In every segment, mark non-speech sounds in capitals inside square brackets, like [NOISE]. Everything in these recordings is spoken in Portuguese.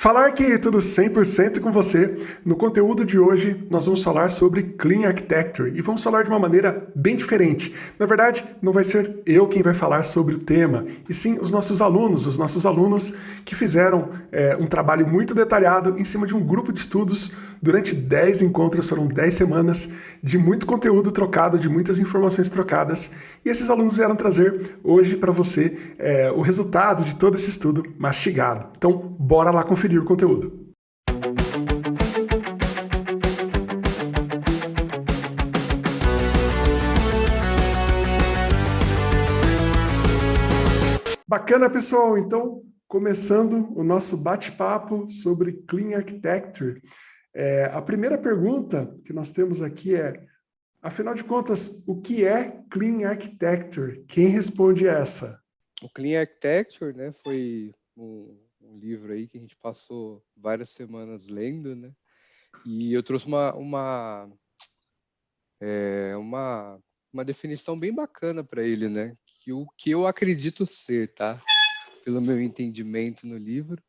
Falar que tudo 100% com você. No conteúdo de hoje, nós vamos falar sobre Clean Architecture e vamos falar de uma maneira bem diferente. Na verdade, não vai ser eu quem vai falar sobre o tema, e sim os nossos alunos, os nossos alunos que fizeram é, um trabalho muito detalhado em cima de um grupo de estudos durante 10 encontros, foram 10 semanas de muito conteúdo trocado, de muitas informações trocadas, e esses alunos vieram trazer hoje para você é, o resultado de todo esse estudo mastigado. Então, bora lá conferir conferir o conteúdo. Bacana, pessoal! Então, começando o nosso bate-papo sobre Clean Architecture. É, a primeira pergunta que nós temos aqui é, afinal de contas, o que é Clean Architecture? Quem responde essa? O Clean Architecture né, foi um livro aí que a gente passou várias semanas lendo, né? E eu trouxe uma, uma, é, uma, uma definição bem bacana para ele, né? Que o que eu acredito ser, tá? Pelo meu entendimento no livro.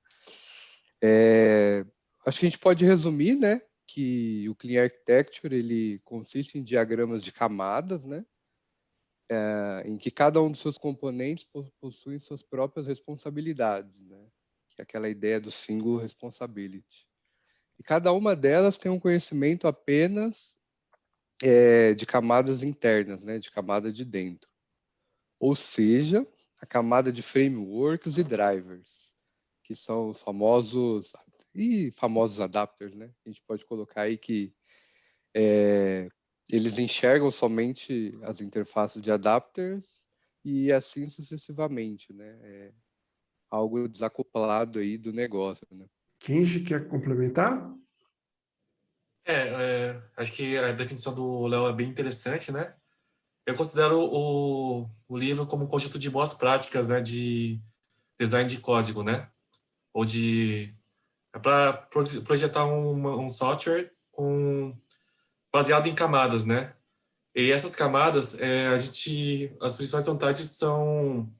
É, acho que a gente pode resumir, né? Que o Clean Architecture ele consiste em diagramas de camadas, né? É, em que cada um dos seus componentes possui suas próprias responsabilidades, né? É aquela ideia do single responsibility. E cada uma delas tem um conhecimento apenas é, de camadas internas, né, de camada de dentro. Ou seja, a camada de frameworks e drivers, que são os famosos e famosos adapters, né? A gente pode colocar aí que é, eles enxergam somente as interfaces de adapters e assim sucessivamente, né? É, algo desacoplado aí do negócio. Né? Kenji, quer complementar? É, é, acho que a definição do Léo é bem interessante, né? Eu considero o, o livro como um conjunto de boas práticas, né, de design de código, né? Ou de é para projetar um, um software com baseado em camadas, né? E essas camadas, é, a gente, as principais vantagens são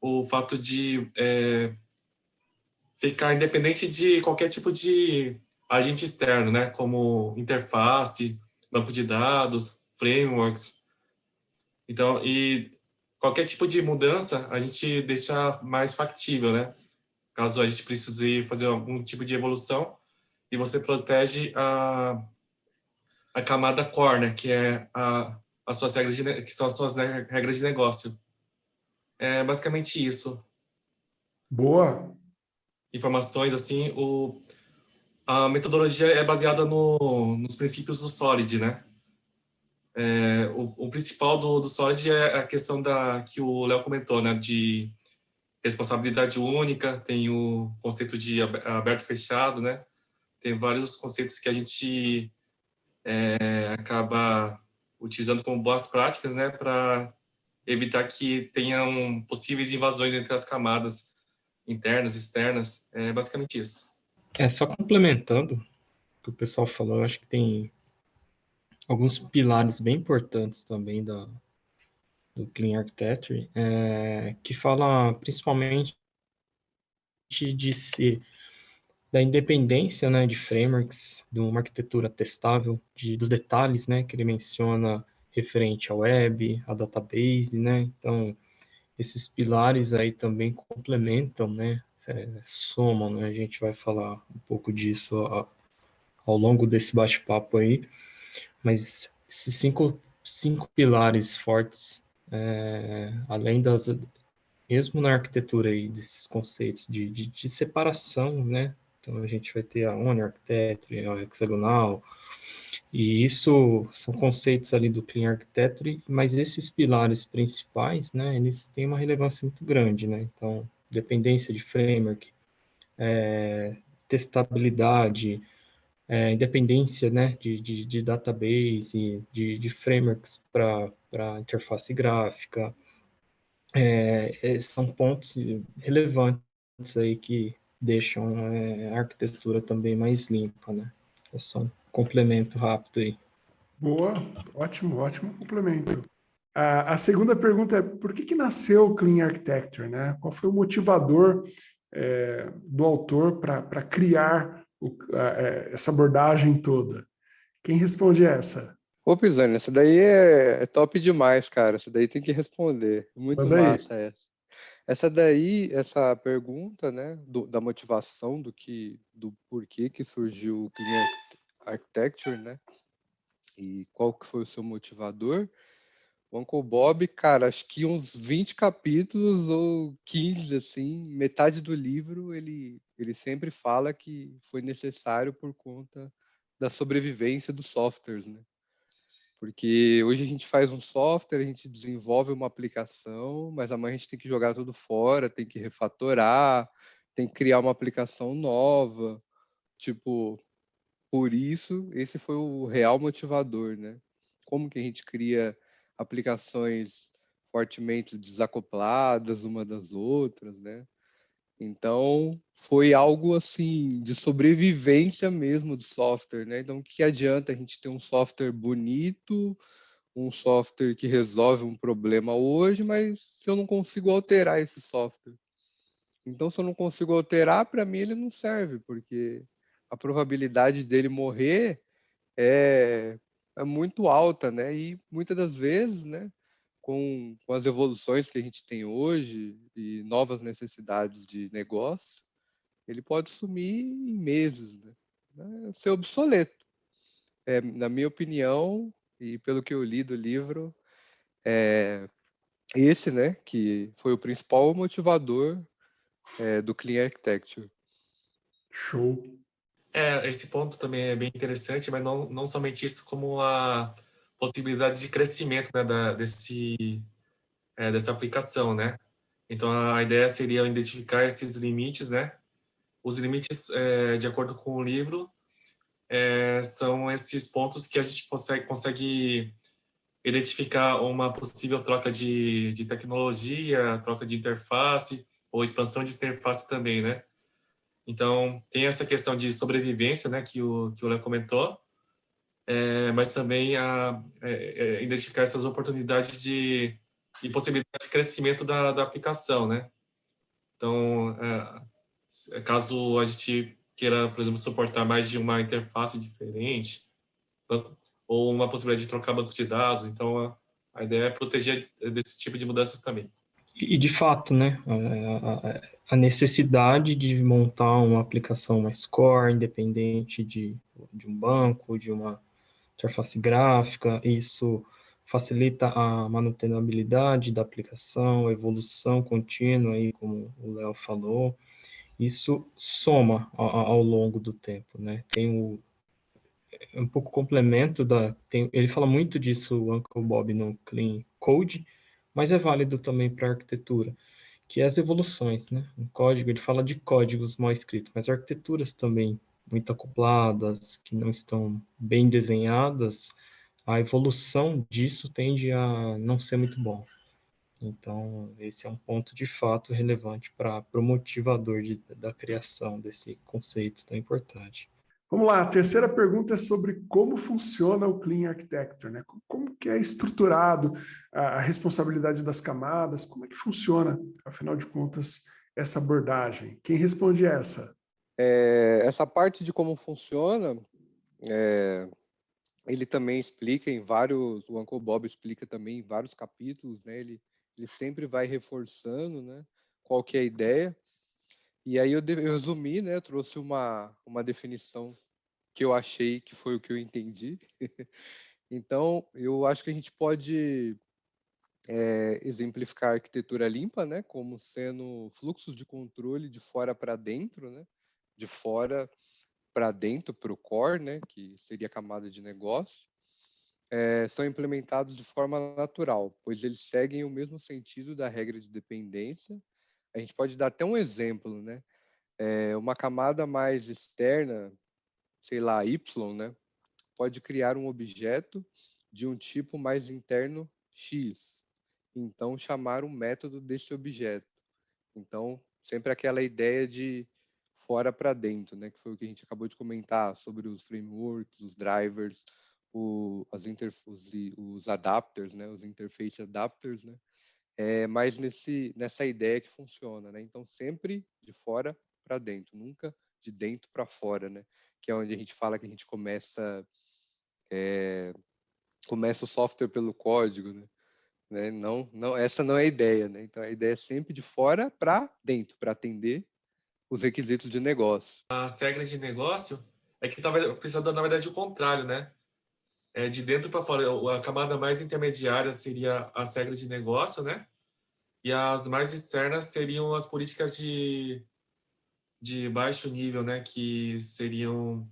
o fato de é, ficar independente de qualquer tipo de agente externo, né? Como interface, banco de dados, frameworks. Então, e qualquer tipo de mudança a gente deixa mais factível, né? Caso a gente precise fazer algum tipo de evolução e você protege a, a camada core, né? Que é a, as suas regras de, que são as suas regras de negócio. É basicamente isso. Boa. Informações, assim, o, a metodologia é baseada no, nos princípios do SOLID, né? É, o, o, principal do, do SOLID é a questão da, que o Léo comentou, né? De responsabilidade única, tem o conceito de aberto fechado, né? Tem vários conceitos que a gente é, acaba utilizando como boas práticas, né? Para evitar que tenham possíveis invasões entre as camadas internas e externas. É basicamente isso. É, só complementando o que o pessoal falou, eu acho que tem alguns pilares bem importantes também da, do Clean Architecture, é, que fala principalmente de ser da independência né, de frameworks, de uma arquitetura testável, de, dos detalhes né, que ele menciona referente à web, à database, né? Então, esses pilares aí também complementam, né? É, somam, né? A gente vai falar um pouco disso ao, longo desse bate-papo aí, mas esses cinco, cinco pilares fortes, é, além das, mesmo na arquitetura aí, desses conceitos de, de, de separação, né? Então, a gente vai ter a One Architecture, a hexagonal, e isso são conceitos ali do Clean Architecture, mas esses pilares principais, né, eles têm uma relevância muito grande, né? Então, dependência de framework, é, testabilidade, é, independência, né, de, de, de database, de, de frameworks para interface gráfica, é, é, são pontos relevantes aí que deixam é, a arquitetura também mais limpa, né? É só um complemento rápido aí. Boa, ótimo, ótimo complemento. A, a segunda pergunta é, por que, que nasceu o Clean Architecture? Né? Qual foi o motivador é, do autor para criar o, a, é, essa abordagem toda? Quem responde essa? Ô, Pisani, essa daí é, é, top demais, cara. Essa daí tem que responder. Muito Manda massa aí. essa. Essa daí, essa pergunta, né, do, da motivação, do que, do porquê que surgiu o Clean Architecture, né, e qual que foi o seu motivador, o Uncle Bob, cara, acho que uns 20 capítulos ou 15, assim, metade do livro, ele, ele sempre fala que foi necessário por conta da sobrevivência dos softwares, né? Porque hoje a gente faz um software, a gente desenvolve uma aplicação, mas amanhã a gente tem que jogar tudo fora, tem que refatorar, tem que criar uma aplicação nova. Tipo, por isso, esse foi o real motivador, né? Como que a gente cria aplicações fortemente desacopladas uma das outras, né? Então, foi algo assim de sobrevivência mesmo do software, né? Então, que adianta a gente ter um software bonito, um software que resolve um problema hoje, mas se eu não consigo alterar esse software? Então, se eu não consigo alterar, para mim ele não serve, porque a probabilidade dele morrer é, é muito alta, né? E muitas das vezes, né? com, com as evoluções que a gente tem hoje e novas necessidades de negócio, ele pode sumir em meses, né? É ser obsoleto. É, na minha opinião, e pelo que eu li do livro, é esse, né, que foi o principal motivador é, do Clean Architecture. Show. É, esse ponto também é bem interessante, mas não, não somente isso, como a possibilidade de crescimento né, da, desse, é, dessa aplicação, né? Então, a ideia seria identificar esses limites, né? Os limites, é, de acordo com o livro, é, são esses pontos que a gente consegue, consegue identificar uma possível troca de, de tecnologia, troca de interface, ou expansão de interface também, né? Então, tem essa questão de sobrevivência, né, que o, que o Léo comentou, é, mas também a, é, é, identificar essas oportunidades de, e possibilidade de crescimento da, da aplicação, né? Então, é, caso a gente queira, por exemplo, suportar mais de uma interface diferente, ou uma possibilidade de trocar banco de dados, então a ideia é proteger desse tipo de mudanças também. E, de fato, né, a, necessidade de montar uma aplicação mais core, independente de, de um banco, de uma interface gráfica, isso facilita a manutenibilidade da aplicação, a evolução contínua, aí, como o Léo falou, isso soma ao, ao, longo do tempo, né? Tem o, é um pouco complemento da, tem, ele fala muito disso, o Uncle Bob no Clean Code, mas é válido também para arquitetura, que é as evoluções, né? O código, ele fala de códigos mal escritos, mas arquiteturas também muito acopladas, que não estão bem desenhadas, a evolução disso tende a não ser muito bom. Então, esse é um ponto de fato relevante para o motivador de, da criação desse conceito tão importante. Vamos lá, a terceira pergunta é sobre como funciona o Clean Architecture, né? Como que é estruturado a responsabilidade das camadas, como é que funciona, afinal de contas, essa abordagem? Quem responde essa? É, essa parte de como funciona, é, ele também explica em vários, o Uncle Bob explica também em vários capítulos, né? Ele, ele sempre vai reforçando, né? Qual que é a ideia. E aí eu, resumi, né? Trouxe uma, uma definição que eu achei que foi o que eu entendi. [LAUGHS] então, eu acho que a gente pode é, exemplificar a arquitetura limpa, né? Como sendo fluxos de controle de fora para dentro, né? de fora para dentro, para o core, né, que seria a camada de negócio, é, são implementados de forma natural, pois eles seguem o mesmo sentido da regra de dependência. A gente pode dar até um exemplo, né? É, uma camada mais externa, sei lá, Y, né? Pode criar um objeto de um tipo mais interno X. Então, chamar um método desse objeto. Então, sempre aquela ideia de fora para dentro, né? Que foi o que a gente acabou de comentar sobre os frameworks, os drivers, o, as os, os adapters, né? Os interface adapters, né? é mais nesse, nessa ideia que funciona, né? Então, sempre de fora para dentro, nunca de dentro para fora, né? Que é onde a gente fala que a gente começa é, começa o software pelo código, né? né? Não, não, essa não é a ideia, né? Então a ideia é sempre de fora para dentro, para atender os requisitos de negócio. As regras de negócio é que estava pensando na verdade o contrário, né? É de dentro para fora. A camada mais intermediária seria as regras de negócio, né? E as mais externas seriam as políticas de, de baixo nível, né? Que seriam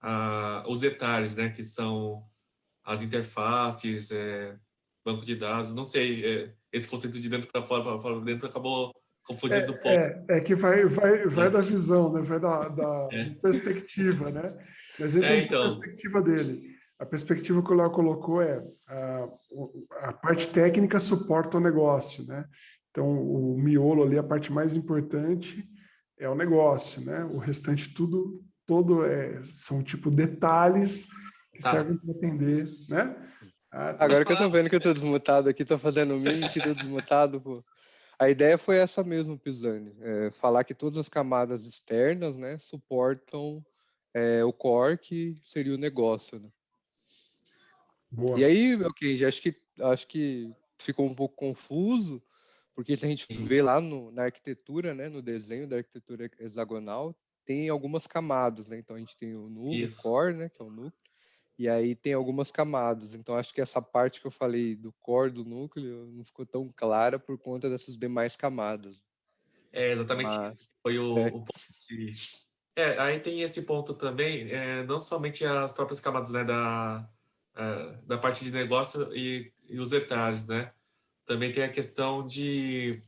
ah, os detalhes, né? Que são as interfaces, é, banco de dados, não sei, é, esse conceito de dentro para fora, para fora para dentro acabou confundindo é, um pouco. É, é, que vai, vai, vai da visão, né? vai da, da é. perspectiva, né? Mas ele é, tem então... a perspectiva dele. A perspectiva que o Léo colocou é a, a parte técnica suporta o negócio, né? Então, o miolo ali, a parte mais importante é o negócio, né? O restante tudo, todo é, são tipo detalhes que tá. servem para atender, né? Ah, Agora que eu tô vendo que eu tô desmutado aqui, tô fazendo mim que tô desmutado, pô. A ideia foi essa mesmo, Pisani, é, falar que todas as camadas externas, né, suportam é, o core, que seria o negócio, né? Boa. E aí, ok, acho que acho que ficou um pouco confuso, porque se a gente Sim. vê lá no, na arquitetura, né, no desenho da arquitetura hexagonal, tem algumas camadas, né? Então a gente tem o núcleo, o core, né, que é o núcleo, e aí tem algumas camadas. Então acho que essa parte que eu falei do core do núcleo não ficou tão clara por conta dessas demais camadas. É exatamente Mas, isso. Foi o, é. o ponto que... É, aí tem esse ponto também, é, não somente as próprias camadas né, da, é, da parte de negócio e, e os detalhes, né? Também tem a questão de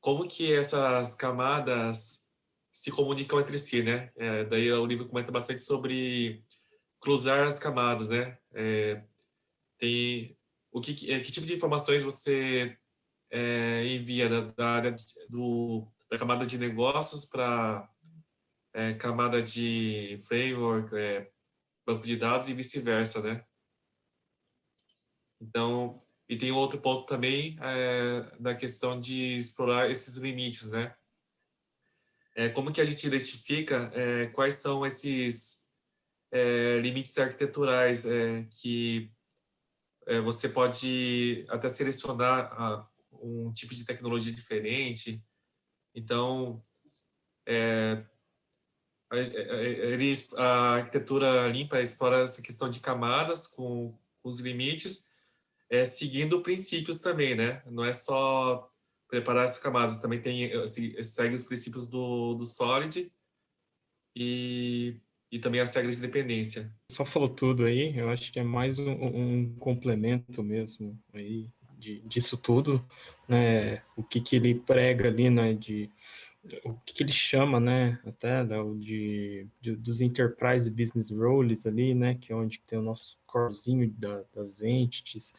como que essas camadas se comunicam entre si, né? É, daí o livro comenta bastante sobre cruzar as camadas, né? É, tem o que, é, que tipo de informações você é, envia da, da, área do, da camada de negócios para é, camada de framework, é, banco de dados e vice-versa, né? Então, e tem outro ponto também é, na questão de explorar esses limites, né? É, como que a gente identifica é, quais são esses é, limites arquiteturais que você pode até selecionar a, um tipo de tecnologia diferente. Então, a, a, a, arquitetura limpa explora essa questão de camadas com, com os limites, é, seguindo princípios também, né? Não é só preparar essas camadas, também tem segue os princípios do, do Solid e e também as regras de dependência. Só falou tudo aí, eu acho que é mais um, um complemento mesmo aí de, disso tudo, né? O que, que ele prega ali, né? De, o que, ele chama, né? Até né, de, de, dos enterprise business roles ali, né? Que é onde tem o nosso corezinho da, das entities,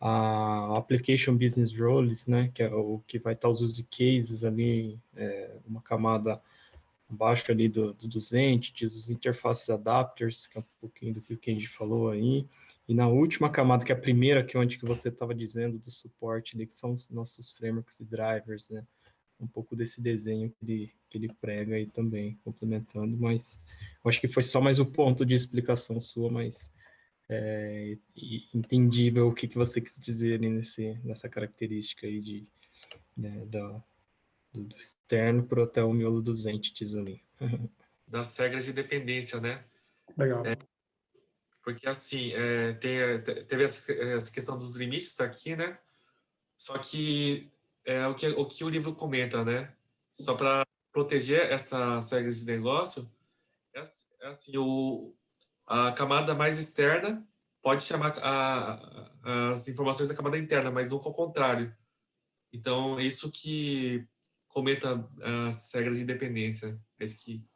a application business roles, né? Que é o que vai estar os use cases ali, é, uma camada abaixo ali do, do, dos entities, os interfaces adapters, que é um pouquinho do que a gente falou aí, e na última camada, que é a primeira, que é onde que você estava dizendo do suporte ali, que são os nossos frameworks e drivers, né? Um pouco desse desenho que ele, que ele prega aí também, complementando, mas eu acho que foi só mais um ponto de explicação sua, mas é, entendível o que, que você quis dizer ali nesse, nessa característica aí de, né, da, do externo para até o miolo dos entities ali. [LAUGHS] Das regras de dependência, né? Legal. É, porque assim, é, tem, teve essa, questão dos limites aqui, né? Só que é o que o, que o livro comenta, né? Só para proteger essas regras de negócio, é, é assim, o, a camada mais externa pode chamar a, a, as informações da camada interna, mas nunca ao contrário. Então, isso que cometa as regras de dependência. É isso que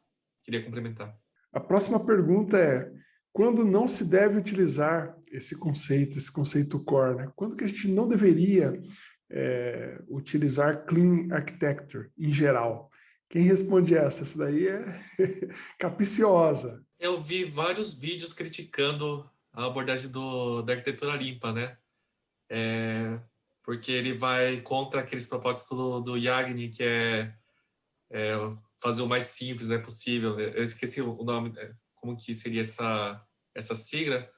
queria complementar. A próxima pergunta é, quando não se deve utilizar esse conceito, esse conceito core? Né? Quando que a gente não deveria é, utilizar Clean Architecture em geral? Quem responde essa? Essa daí é [LAUGHS] capiciosa. Eu vi vários vídeos criticando a abordagem do, da arquitetura limpa, né? É, porque ele vai contra aqueles propósitos do, do Yagni, que é, é, fazer o mais simples né, possível. Eu esqueci o nome, é, como que seria essa, essa sigla,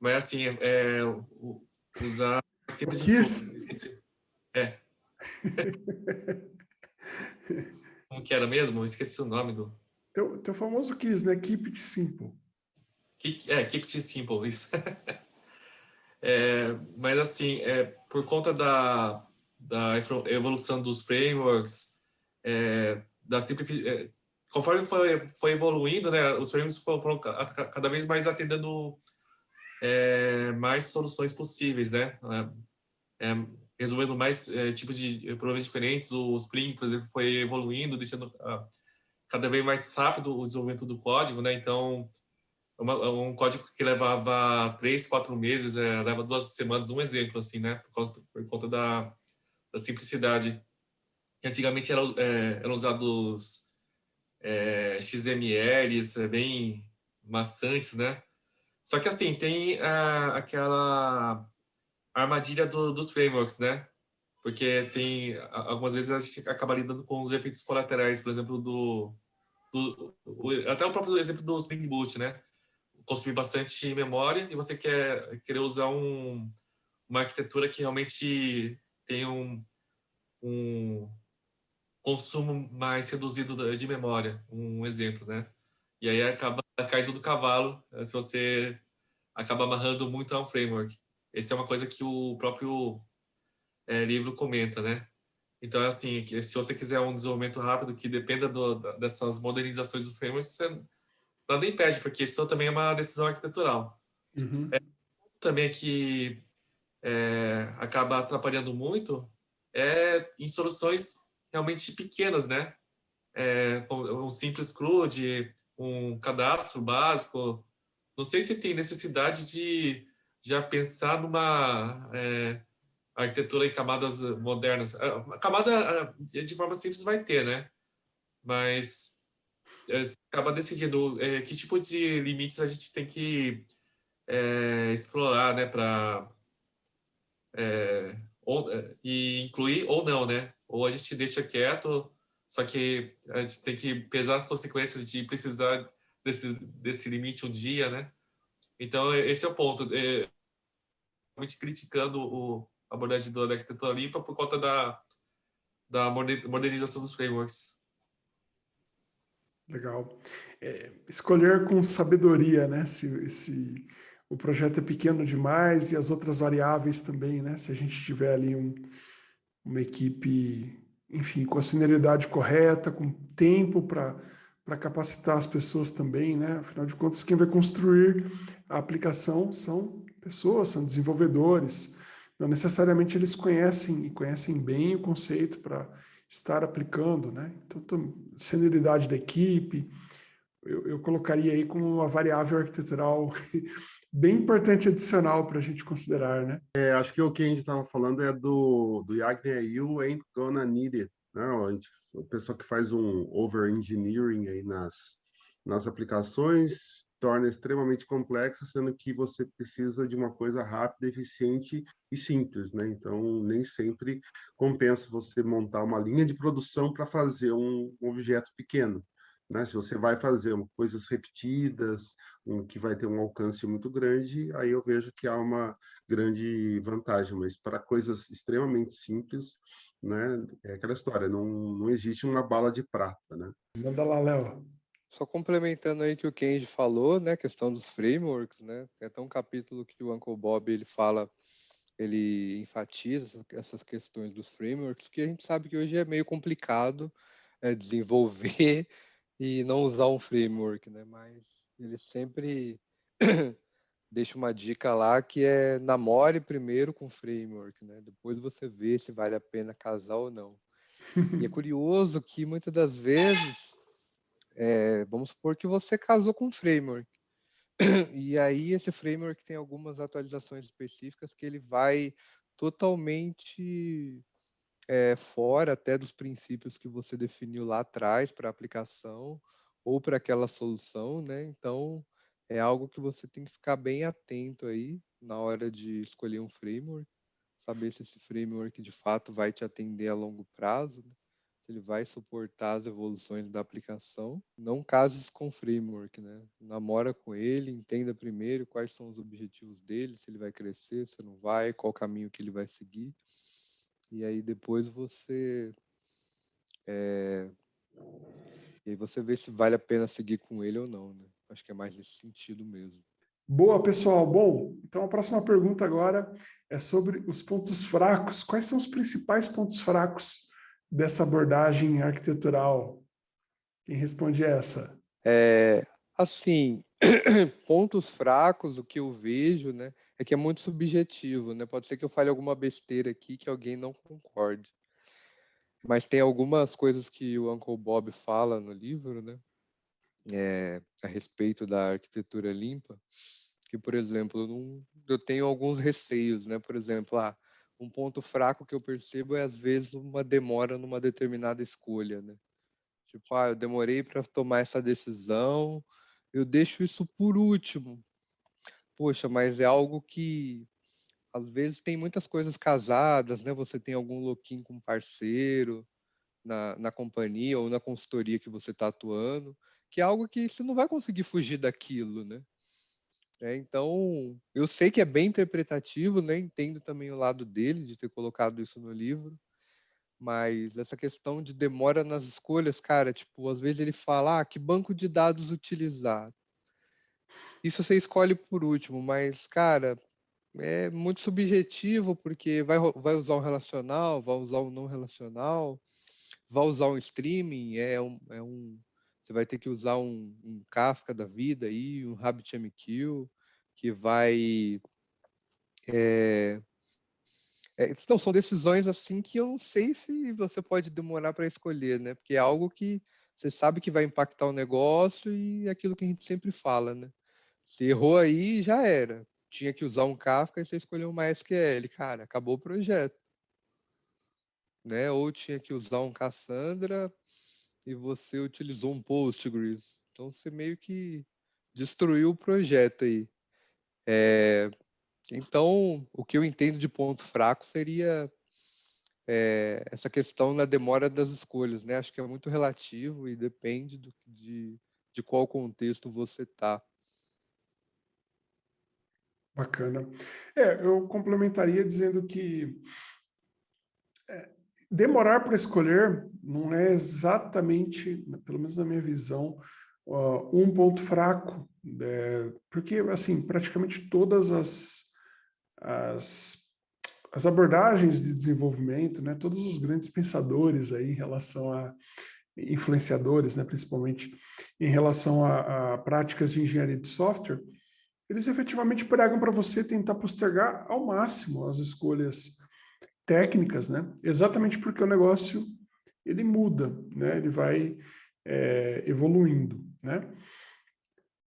mas assim, é, é usar simples. É. [LAUGHS] como que era mesmo? Eu esqueci o nome do... Teu, teu famoso KISS, né? Keep it simple. Keep, é, keep it simple, isso. [LAUGHS] é, mas assim, é, por conta da, da evolução dos frameworks, é, da simplificação, é, conforme foi, foi evoluindo, né, os frameworks foram, foram cada vez mais atendendo é, mais soluções possíveis, né? É, é, resolvendo mais é, tipos de problemas diferentes. O Spring, por exemplo, foi evoluindo, deixando uh, cada vez mais rápido o desenvolvimento do código, né? Então, uma, um código que levava três, quatro meses, é, leva duas semanas, um exemplo, assim, né? Por, causa, por conta da, da simplicidade. antigamente é, eram usados é, XMLs é, bem maçantes, né? Só que, assim, tem ah, aquela armadilha do, dos frameworks, né? Porque tem, algumas vezes a gente acaba lidando com os efeitos colaterais, por exemplo, do, do até o próprio exemplo do Spring Boot, né? Consumir bastante memória e você quer querer usar um, uma arquitetura que realmente tem um, um consumo mais reduzido de memória, um exemplo, né? E aí acaba caindo do cavalo né, se você acaba amarrando muito a um framework. Essa é uma coisa que o próprio é, livro comenta, né? Então, é assim, se você quiser um desenvolvimento rápido que dependa do, dessas modernizações do framework, você nada impede, porque isso também é uma decisão arquitetural. Uhum. É, também que é, acaba atrapalhando muito é em soluções realmente pequenas, né? É, um simples CRUD, um cadastro básico. Não sei se tem necessidade de já pensar numa é, arquitetura em camadas modernas. A camada de forma simples vai ter, né? Mas é, acaba decidindo é, que tipo de limites a gente tem que explorar, né? Para e incluir ou não, né? Ou a gente deixa quieto só que a gente tem que pesar as consequências de precisar desse, desse limite um dia, né? Então, esse é o ponto. É, realmente criticando o, a abordagem da arquitetura limpa por conta da, da modernização dos frameworks. Legal. É, escolher com sabedoria, né? Se, se o projeto é pequeno demais e as outras variáveis também, né? Se a gente tiver ali um, uma equipe enfim, com a senioridade correta, com tempo para capacitar as pessoas também, né? Afinal de contas, quem vai construir a aplicação são pessoas, são desenvolvedores. Não necessariamente eles conhecem e conhecem bem o conceito para estar aplicando, né? Então, senioridade da equipe, eu, eu colocaria aí como uma variável arquitetural [LAUGHS] bem importante adicional para a gente considerar, né? É, acho que o que a gente estava falando é do, do Yagner You Ain't Gonna Need It, né? A, gente, a pessoa que faz um over-engineering aí nas, nas aplicações torna extremamente complexa, sendo que você precisa de uma coisa rápida, eficiente e simples, né? Então, nem sempre compensa você montar uma linha de produção para fazer um, objeto pequeno. Né? Se você vai fazer coisas repetidas, um, que vai ter um alcance muito grande, aí eu vejo que há uma grande vantagem. Mas para coisas extremamente simples, né, é aquela história, não, não existe uma bala de prata. Né? Manda lá, Léo. Só complementando aí que o Kenji falou, né, questão dos frameworks, né, tem até um capítulo que o Uncle Bob ele fala, ele enfatiza essas questões dos frameworks, porque a gente sabe que hoje é meio complicado é, desenvolver [LAUGHS] e não usar um framework, né? Mas ele sempre [COUGHS] deixa uma dica lá que é namore primeiro com framework, né? Depois você vê se vale a pena casar ou não. e é [LAUGHS] curioso que muitas das vezes, é, vamos supor que você casou com framework. [CLEARS THROAT] e aí esse framework tem algumas atualizações específicas que ele vai totalmente é, fora até dos princípios que você definiu lá atrás para a aplicação ou para aquela solução, né? Então, é algo que você tem que ficar bem atento aí na hora de escolher um framework. saber se esse framework de fato vai te atender a longo prazo, né? Se ele vai suportar as evoluções da aplicação. Não cases com framework, né? Namora com ele, entenda primeiro quais são os objetivos dele, se ele vai crescer, se não vai, qual caminho que ele vai seguir. E aí depois você é... e aí você vê se vale a pena seguir com ele ou não, né? Acho que é mais nesse sentido mesmo. Boa, pessoal. Bom, então a próxima pergunta agora é sobre os pontos fracos. Quais são os principais pontos fracos dessa abordagem arquitetural? Quem responde essa? É, assim, [CLEARS THROAT] pontos fracos, o que eu vejo, né, é que é muito subjetivo, né? Pode ser que eu fale alguma besteira aqui que alguém não concorde. Mas tem algumas coisas que o Uncle Bob fala no livro, né? É, a respeito da arquitetura limpa, que, por exemplo, eu, não, eu tenho alguns receios, né? Por exemplo, ah, um ponto fraco que eu percebo é, às vezes, uma demora numa determinada escolha, né? Tipo, ah, eu demorei para tomar essa decisão, eu deixo isso por último. Poxa, mas é algo que às vezes tem muitas coisas casadas, né? Você tem algum loquinho com parceiro na, na companhia ou na consultoria que você está atuando, que é algo que você não vai conseguir fugir daquilo, né? É, então, eu sei que é bem interpretativo, né? Entendo também o lado dele de ter colocado isso no livro, mas essa questão de demora nas escolhas, cara, tipo, às vezes ele fala, ah, que banco de dados utilizar. Isso você escolhe por último, mas, cara, é muito subjetivo, porque vai, vai usar um relacional, vai usar um não relacional, vai usar um streaming, é um, é um você vai ter que usar um, um Kafka da vida aí, um RabbitMQ, que vai é, é, então, são decisões assim que eu não sei se você pode demorar para escolher, né? Porque é algo que você sabe que vai impactar o negócio e é aquilo que a gente sempre fala, né? Se errou aí, já era. Tinha que usar um Kafka e você escolheu uma SQL. Cara, acabou o projeto. Né? Ou tinha que usar um Cassandra e você utilizou um Postgres. Então, você meio que destruiu o projeto aí. É, então, o que eu entendo de ponto fraco seria é, essa questão na demora das escolhas, né? Acho que é muito relativo e depende do, de, de qual contexto você está. Bacana. É, eu complementaria dizendo que é, demorar para escolher não é exatamente, pelo menos na minha visão, uh, um ponto fraco, é, porque, assim, praticamente todas as as, as abordagens de desenvolvimento, né, todos os grandes pensadores aí em relação a influenciadores, né, principalmente em relação a, a práticas de engenharia de software, eles efetivamente pregam para você tentar postergar ao máximo as escolhas técnicas, né? Exatamente porque o negócio ele muda, né? Ele vai é, evoluindo, né?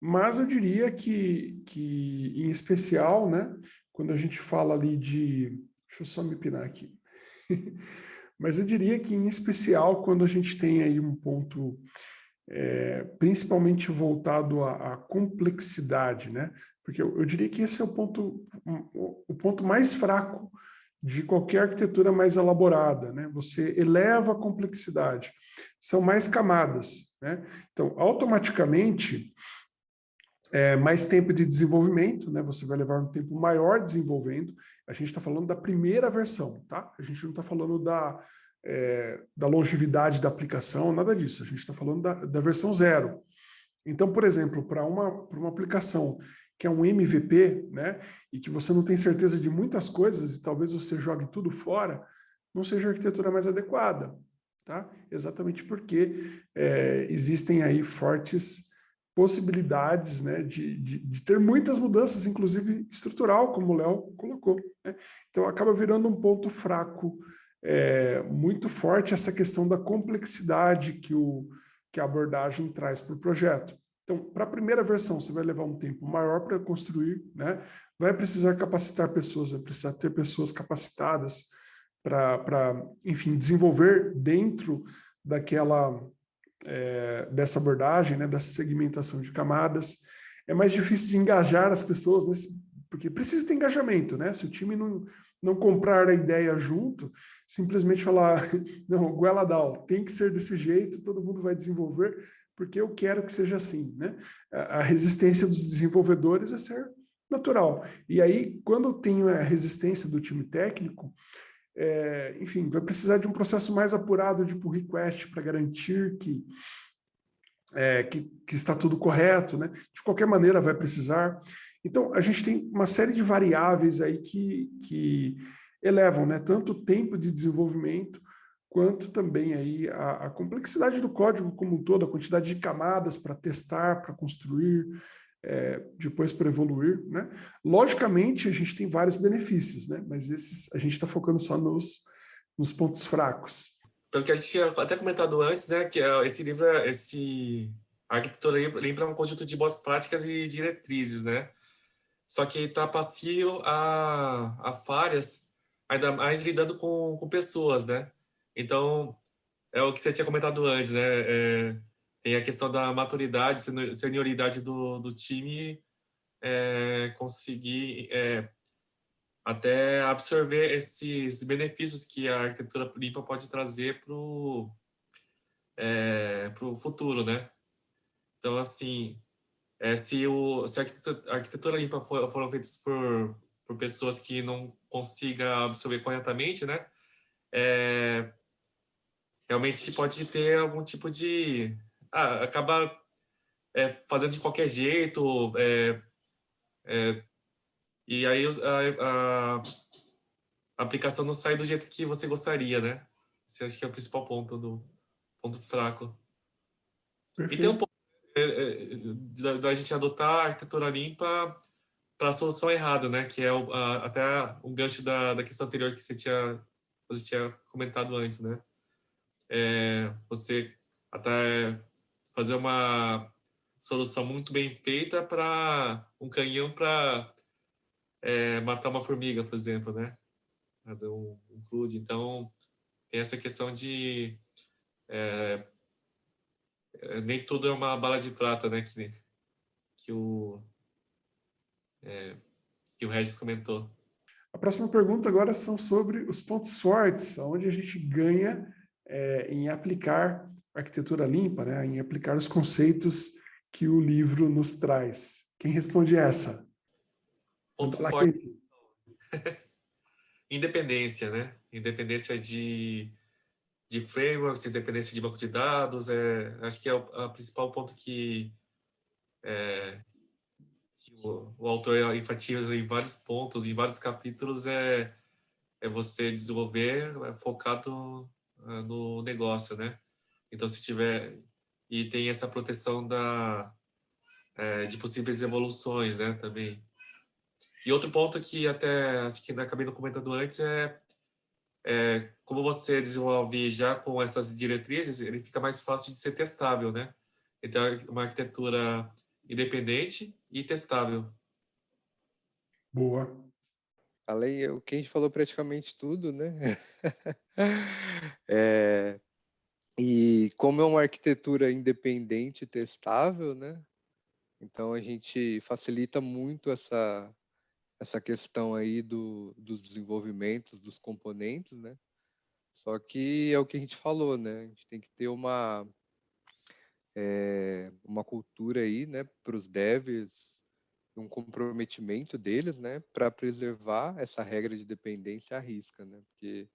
Mas eu diria que, que, em especial, né, quando a gente fala ali de... Deixa eu só me pinar aqui. [LAUGHS] Mas eu diria que, em especial, quando a gente tem aí um ponto é, principalmente voltado à, à, complexidade, né? Porque eu, eu, diria que esse é o ponto, o ponto mais fraco de qualquer arquitetura mais elaborada, né? Você eleva a complexidade, são mais camadas, né? Então, automaticamente, é, mais tempo de desenvolvimento, né? Você vai levar um tempo maior desenvolvendo. A gente está falando da primeira versão, tá? A gente não está falando da, é, da longevidade da aplicação, nada disso. A gente está falando da, da versão zero. Então, por exemplo, para uma, uma aplicação que é um MVP, né? E que você não tem certeza de muitas coisas e talvez você jogue tudo fora, não seja a arquitetura mais adequada, tá? Exatamente porque é, existem aí fortes possibilidades né, de, de, de, ter muitas mudanças, inclusive estrutural, como o Léo colocou. Né? Então, acaba virando um ponto fraco é, muito forte essa questão da complexidade que, o, que a abordagem traz para o projeto. Então, para a primeira versão, você vai levar um tempo maior para construir, né? vai precisar capacitar pessoas, vai precisar ter pessoas capacitadas para, enfim, desenvolver dentro daquela é, dessa abordagem, né, dessa segmentação de camadas. É mais difícil de engajar as pessoas, nesse, porque precisa ter engajamento, né? Se o time não, não comprar a ideia junto, simplesmente falar, [LAUGHS] não, Gueladal, tem que ser desse jeito, todo mundo vai desenvolver, porque eu quero que seja assim. Né? A resistência dos desenvolvedores é ser natural. E aí, quando eu tenho a resistência do time técnico, é, enfim, vai precisar de um processo mais apurado de pull request para garantir que, é, que, que, está tudo correto, né? De qualquer maneira vai precisar. Então, a gente tem uma série de variáveis aí que, que elevam né, tanto o tempo de desenvolvimento quanto também aí a, a complexidade do código como um todo, a quantidade de camadas para testar, para construir, é, depois para evoluir. Né? Logicamente, a gente tem vários benefícios, né? mas esses a gente está focando só nos, nos pontos fracos. Pelo que a gente tinha até comentado antes, né, que é esse livro, esse a arquitetura lembra um conjunto de boas práticas e diretrizes, né? Só que está passivo a, a falhas, ainda mais lidando com, com pessoas, né? Então, é o que você tinha comentado antes, né? É, tem a questão da maturidade, senioridade do, do time, é, conseguir é, até absorver esses benefícios que a arquitetura limpa pode trazer para o é, futuro, né? Então, assim, é, se, o, se a arquitetura, a arquitetura limpa for, foram feitas por, por pessoas que não consigam absorver corretamente, né? É, realmente pode ter algum tipo de ah, acaba é, fazendo de qualquer jeito, é, é, e aí a, a, aplicação não sai do jeito que você gostaria, né? Esse acho que é o principal ponto do ponto fraco. Perfeito. E tem um ponto é, é, da, da, gente adotar a arquitetura limpa para a solução errada, né? Que é o, a, até um gancho da, da questão anterior que você tinha, você tinha comentado antes, né? É, você até fazer uma solução muito bem feita para um canhão para é, matar uma formiga, por exemplo, né? Fazer um, um. Então, tem essa questão de... É, é, nem tudo é uma bala de prata, né? Que, que, o, é, que o Regis comentou. A próxima pergunta agora são sobre os pontos fortes, onde a gente ganha é, em aplicar arquitetura limpa, né, em aplicar os conceitos que o livro nos traz. Quem responde essa? Ponto forte. [LAUGHS] Independência, né? Independência de, de frameworks, independência de banco de dados, é, acho que é o a principal ponto que, é, que o, o, autor enfatiza em vários pontos, em vários capítulos, é, é você desenvolver é, focado é, no negócio, né? Então, se tiver... E tem essa proteção da, é, de possíveis evoluções, né, também. E outro ponto que até, acho que acabei não comentando antes, é, é como você desenvolve já com essas diretrizes, ele fica mais fácil de ser testável, né? Então, é uma arquitetura independente e testável. Boa. Além, o que a gente falou praticamente tudo, né? é, [LAUGHS] e como é uma arquitetura independente testável, né? Então a gente facilita muito essa essa questão aí do, dos desenvolvimentos dos componentes, né? Só que é o que a gente falou, né? A gente tem que ter uma é, uma cultura aí, né, para os devs, um comprometimento deles, né, para preservar essa regra de dependência à risca, né? Porque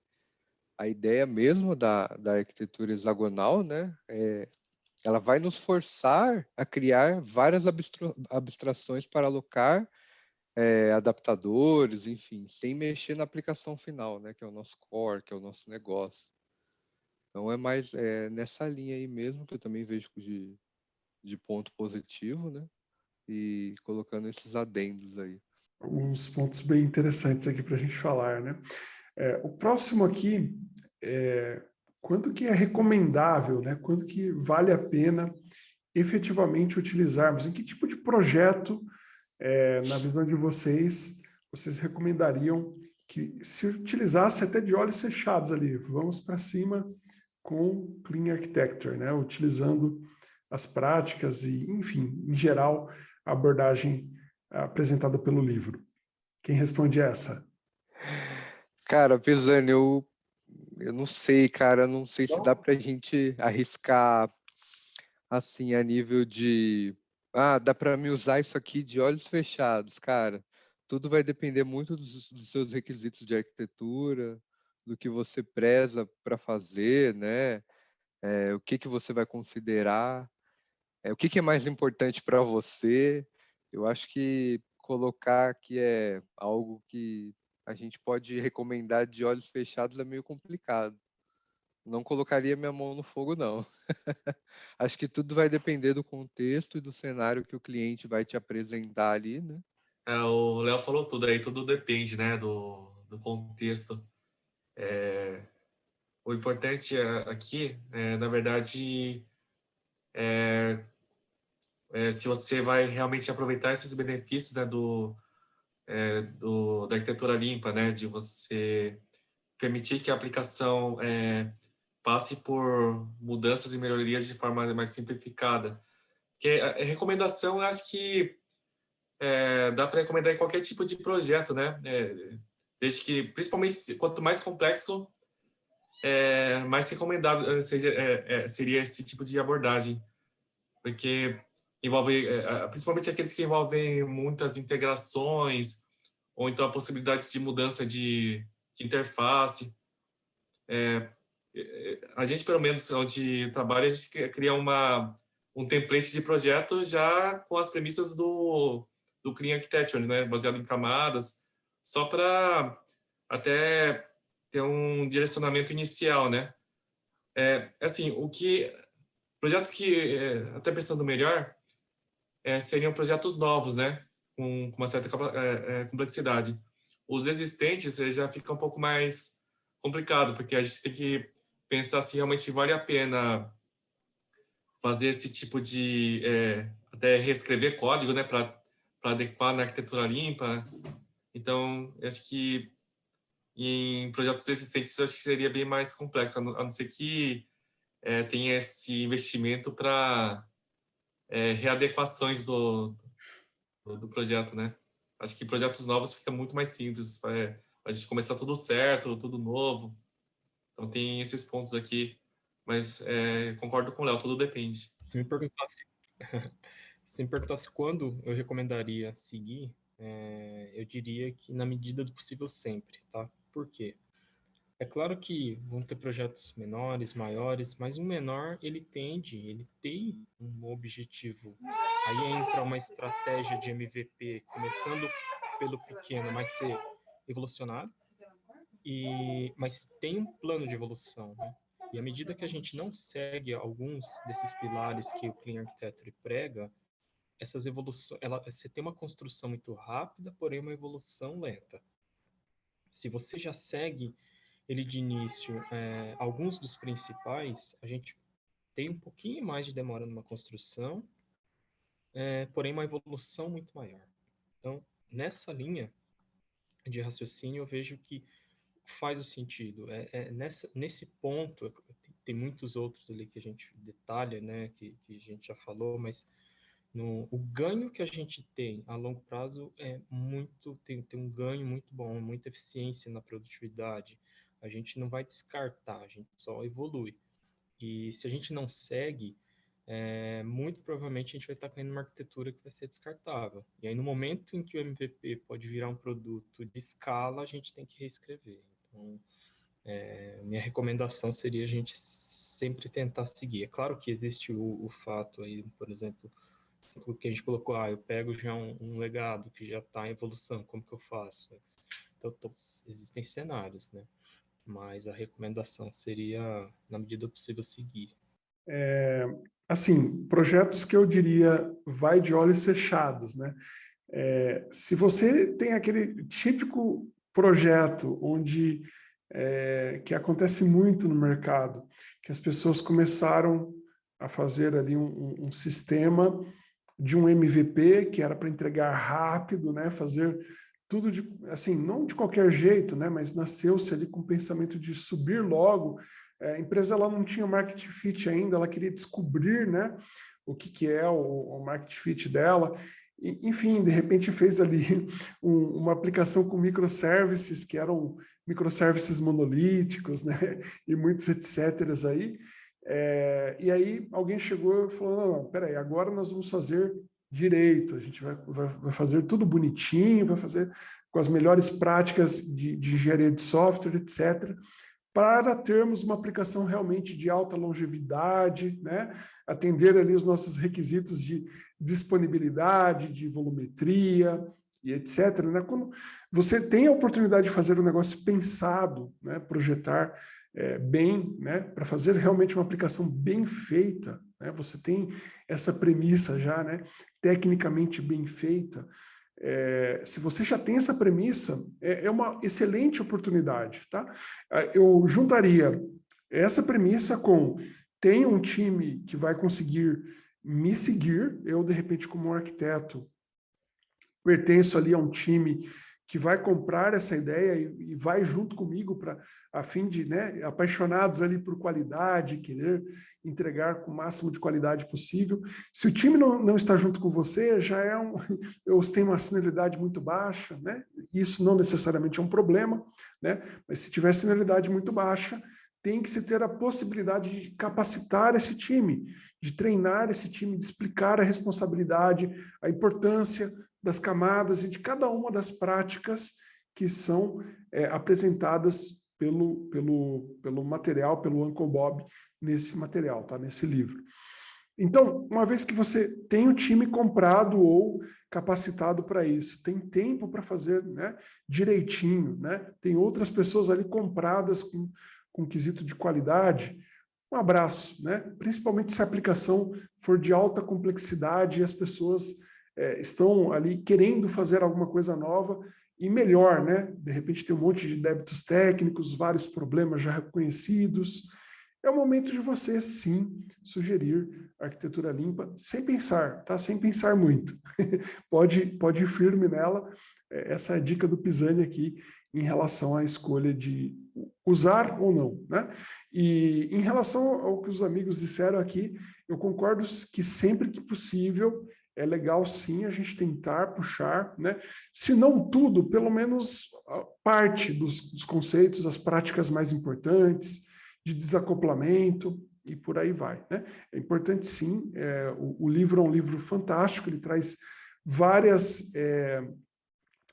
a ideia mesmo da, da arquitetura hexagonal, né, é, ela vai nos forçar a criar várias abstra abstrações para alocar é, adaptadores, enfim, sem mexer na aplicação final, né, que é o nosso core, que é o nosso negócio. Então é mais é, nessa linha aí mesmo que eu também vejo de, de ponto positivo, né, e colocando esses adendos aí. Alguns pontos bem interessantes aqui para a gente falar, né? É, o próximo aqui é quanto que é recomendável, né? quanto que vale a pena efetivamente utilizarmos, em que tipo de projeto, é, na visão de vocês, vocês recomendariam que se utilizasse até de olhos fechados ali, vamos para cima com Clean Architecture, né? utilizando as práticas e, enfim, em geral, a abordagem apresentada pelo livro. Quem responde essa? Cara, Pisani, eu, eu não sei, cara, não sei se dá pra gente arriscar assim a nível de ah, dá para me usar isso aqui de olhos fechados, cara. Tudo vai depender muito dos, dos seus requisitos de arquitetura, do que você preza para fazer, né? É, o que que você vai considerar, é, o que que é mais importante para você. Eu acho que colocar que é algo que a gente pode recomendar de olhos fechados é meio complicado. Não colocaria minha mão no fogo, não. [LAUGHS] Acho que tudo vai depender do contexto e do cenário que o cliente vai te apresentar ali, né? É, o Léo falou tudo aí, tudo depende, né, do, do contexto. É, o importante aqui, é, na verdade, é, é, se você vai realmente aproveitar esses benefícios né, do, é, do, da arquitetura limpa, né, de você permitir que a aplicação é, passe por mudanças e melhorias de forma mais simplificada. Que a recomendação, acho que é, dá para recomendar em qualquer tipo de projeto, né? É, desde que, principalmente, quanto mais complexo, é, mais recomendado seja, é, é, seria esse tipo de abordagem, porque envolve, principalmente aqueles que envolvem muitas integrações, ou então a possibilidade de mudança de, de interface. É, a gente, pelo menos, onde trabalha, a gente cria uma, um template de projeto já com as premissas do, do Clean Architecture, né? baseado em camadas, só para até ter um direcionamento inicial, né? É, assim, o que projetos que é, até pensando melhor é, seriam projetos novos, né? Com, com uma certa é, é, complexidade. Os existentes já fica um pouco mais complicado, porque a gente tem que pensar se realmente vale a pena fazer esse tipo de é, até reescrever código, né, para adequar na arquitetura limpa. Então, acho que em projetos existentes acho que seria bem mais complexo, a não, ser que é, tenha esse investimento para é, readequações do, do, do, projeto, né? Acho que projetos novos fica muito mais simples, é, a gente começar tudo certo, tudo novo. Então tem esses pontos aqui, mas é, concordo com o Léo, tudo depende. Se me perguntasse, [LAUGHS] se me perguntasse quando eu recomendaria seguir, é, eu diria que na medida do possível sempre, tá? Por quê? É claro que vão ter projetos menores, maiores, mas o menor ele tende, ele tem um objetivo. Aí entra uma estratégia de MVP, começando pelo pequeno, mas ser evolucionário, e, mas tem um plano de evolução, né? E à medida que a gente não segue alguns desses pilares que o Clean Architecture prega, essas evoluções, ela, você tem uma construção muito rápida, porém uma evolução lenta. Se você já segue ele de início, é, alguns dos principais, a gente tem um pouquinho mais de demora numa construção, é, porém uma evolução muito maior. Então, nessa linha de raciocínio, eu vejo que faz o sentido. É, é, nessa, nesse ponto, tem muitos outros ali que a gente detalha, né, que, que a gente já falou, mas no, o ganho que a gente tem a longo prazo é muito, tem, tem um ganho muito bom, muita eficiência na produtividade. A gente não vai descartar, a gente só evolui. E se a gente não segue, é, muito provavelmente a gente vai estar caindo numa arquitetura que vai ser descartável. E aí, no momento em que o MVP pode virar um produto de escala, a gente tem que reescrever. Então, é, minha recomendação seria a gente sempre tentar seguir. É claro que existe o, o fato aí, por exemplo, que a gente colocou, ah, eu pego já um, um legado que já está em evolução, como que eu faço? Então, existem cenários, né? Mas a recomendação seria, na medida possível, seguir. É, assim, projetos que eu diria vai de olhos fechados, né? É, se você tem aquele típico projeto onde é, que acontece muito no mercado, que as pessoas começaram a fazer ali um, um sistema de um MVP que era para entregar rápido, né, fazer tudo de, assim, não de qualquer jeito, né, mas nasceu-se ali com o pensamento de subir logo. É, a empresa ela não tinha market fit ainda, ela queria descobrir, né, o que, que é o, o market fit dela, enfim, de repente fez ali [LAUGHS] um, uma aplicação com microservices, que eram microservices monolíticos, né? [LAUGHS] E muitos etc. aí. É, e aí alguém chegou e falou, não, não, peraí, agora nós vamos fazer direito, a gente vai, vai, vai, fazer tudo bonitinho, vai fazer com as melhores práticas de, de engenharia de software, etc., para termos uma aplicação realmente de alta longevidade, né? atender ali os nossos requisitos de disponibilidade, de volumetria e etc. Né? Quando você tem a oportunidade de fazer um negócio pensado, né? projetar é, bem, né? para fazer realmente uma aplicação bem feita, né? você tem essa premissa já, né? tecnicamente bem feita, é, se você já tem essa premissa, é, é, uma excelente oportunidade. Tá? É, eu juntaria essa premissa com tenho um time que vai conseguir me seguir, eu, de repente, como arquiteto, pertenço ali a um time que vai comprar essa ideia e, e vai junto comigo para a fim de, né, apaixonados ali por qualidade, querer entregar com o máximo de qualidade possível. Se o time não, não está junto com você, já é um, [LAUGHS] ou tem uma senioridade muito baixa, né? Isso não necessariamente é um problema, né? Mas se tiver senioridade muito baixa, tem que se ter a possibilidade de capacitar esse time, de treinar esse time, de explicar a responsabilidade, a importância das camadas e de cada uma das práticas que são é, apresentadas pelo, pelo, pelo material, pelo Uncle Bob, nesse material, tá? nesse livro. Então, uma vez que você tem o time comprado ou capacitado para isso, tem tempo para fazer né, direitinho, né? tem outras pessoas ali compradas com, com quesito de qualidade, um abraço, né? principalmente se a aplicação for de alta complexidade e as pessoas é, estão ali querendo fazer alguma coisa nova e melhor, né? De repente tem um monte de débitos técnicos, vários problemas já reconhecidos. É o momento de você, sim, sugerir arquitetura limpa, sem pensar, tá? Sem pensar muito. [LAUGHS] pode, pode ir firme nela. É, essa é a dica do Pisani aqui em relação à escolha de usar ou não, né? E em relação ao que os amigos disseram aqui, eu concordo que sempre que possível é legal sim a gente tentar puxar, né? se não tudo, pelo menos parte dos, dos conceitos, as práticas mais importantes, de desacoplamento e por aí vai. Né? É importante sim, é, o, o, livro é um livro fantástico, ele traz várias, é,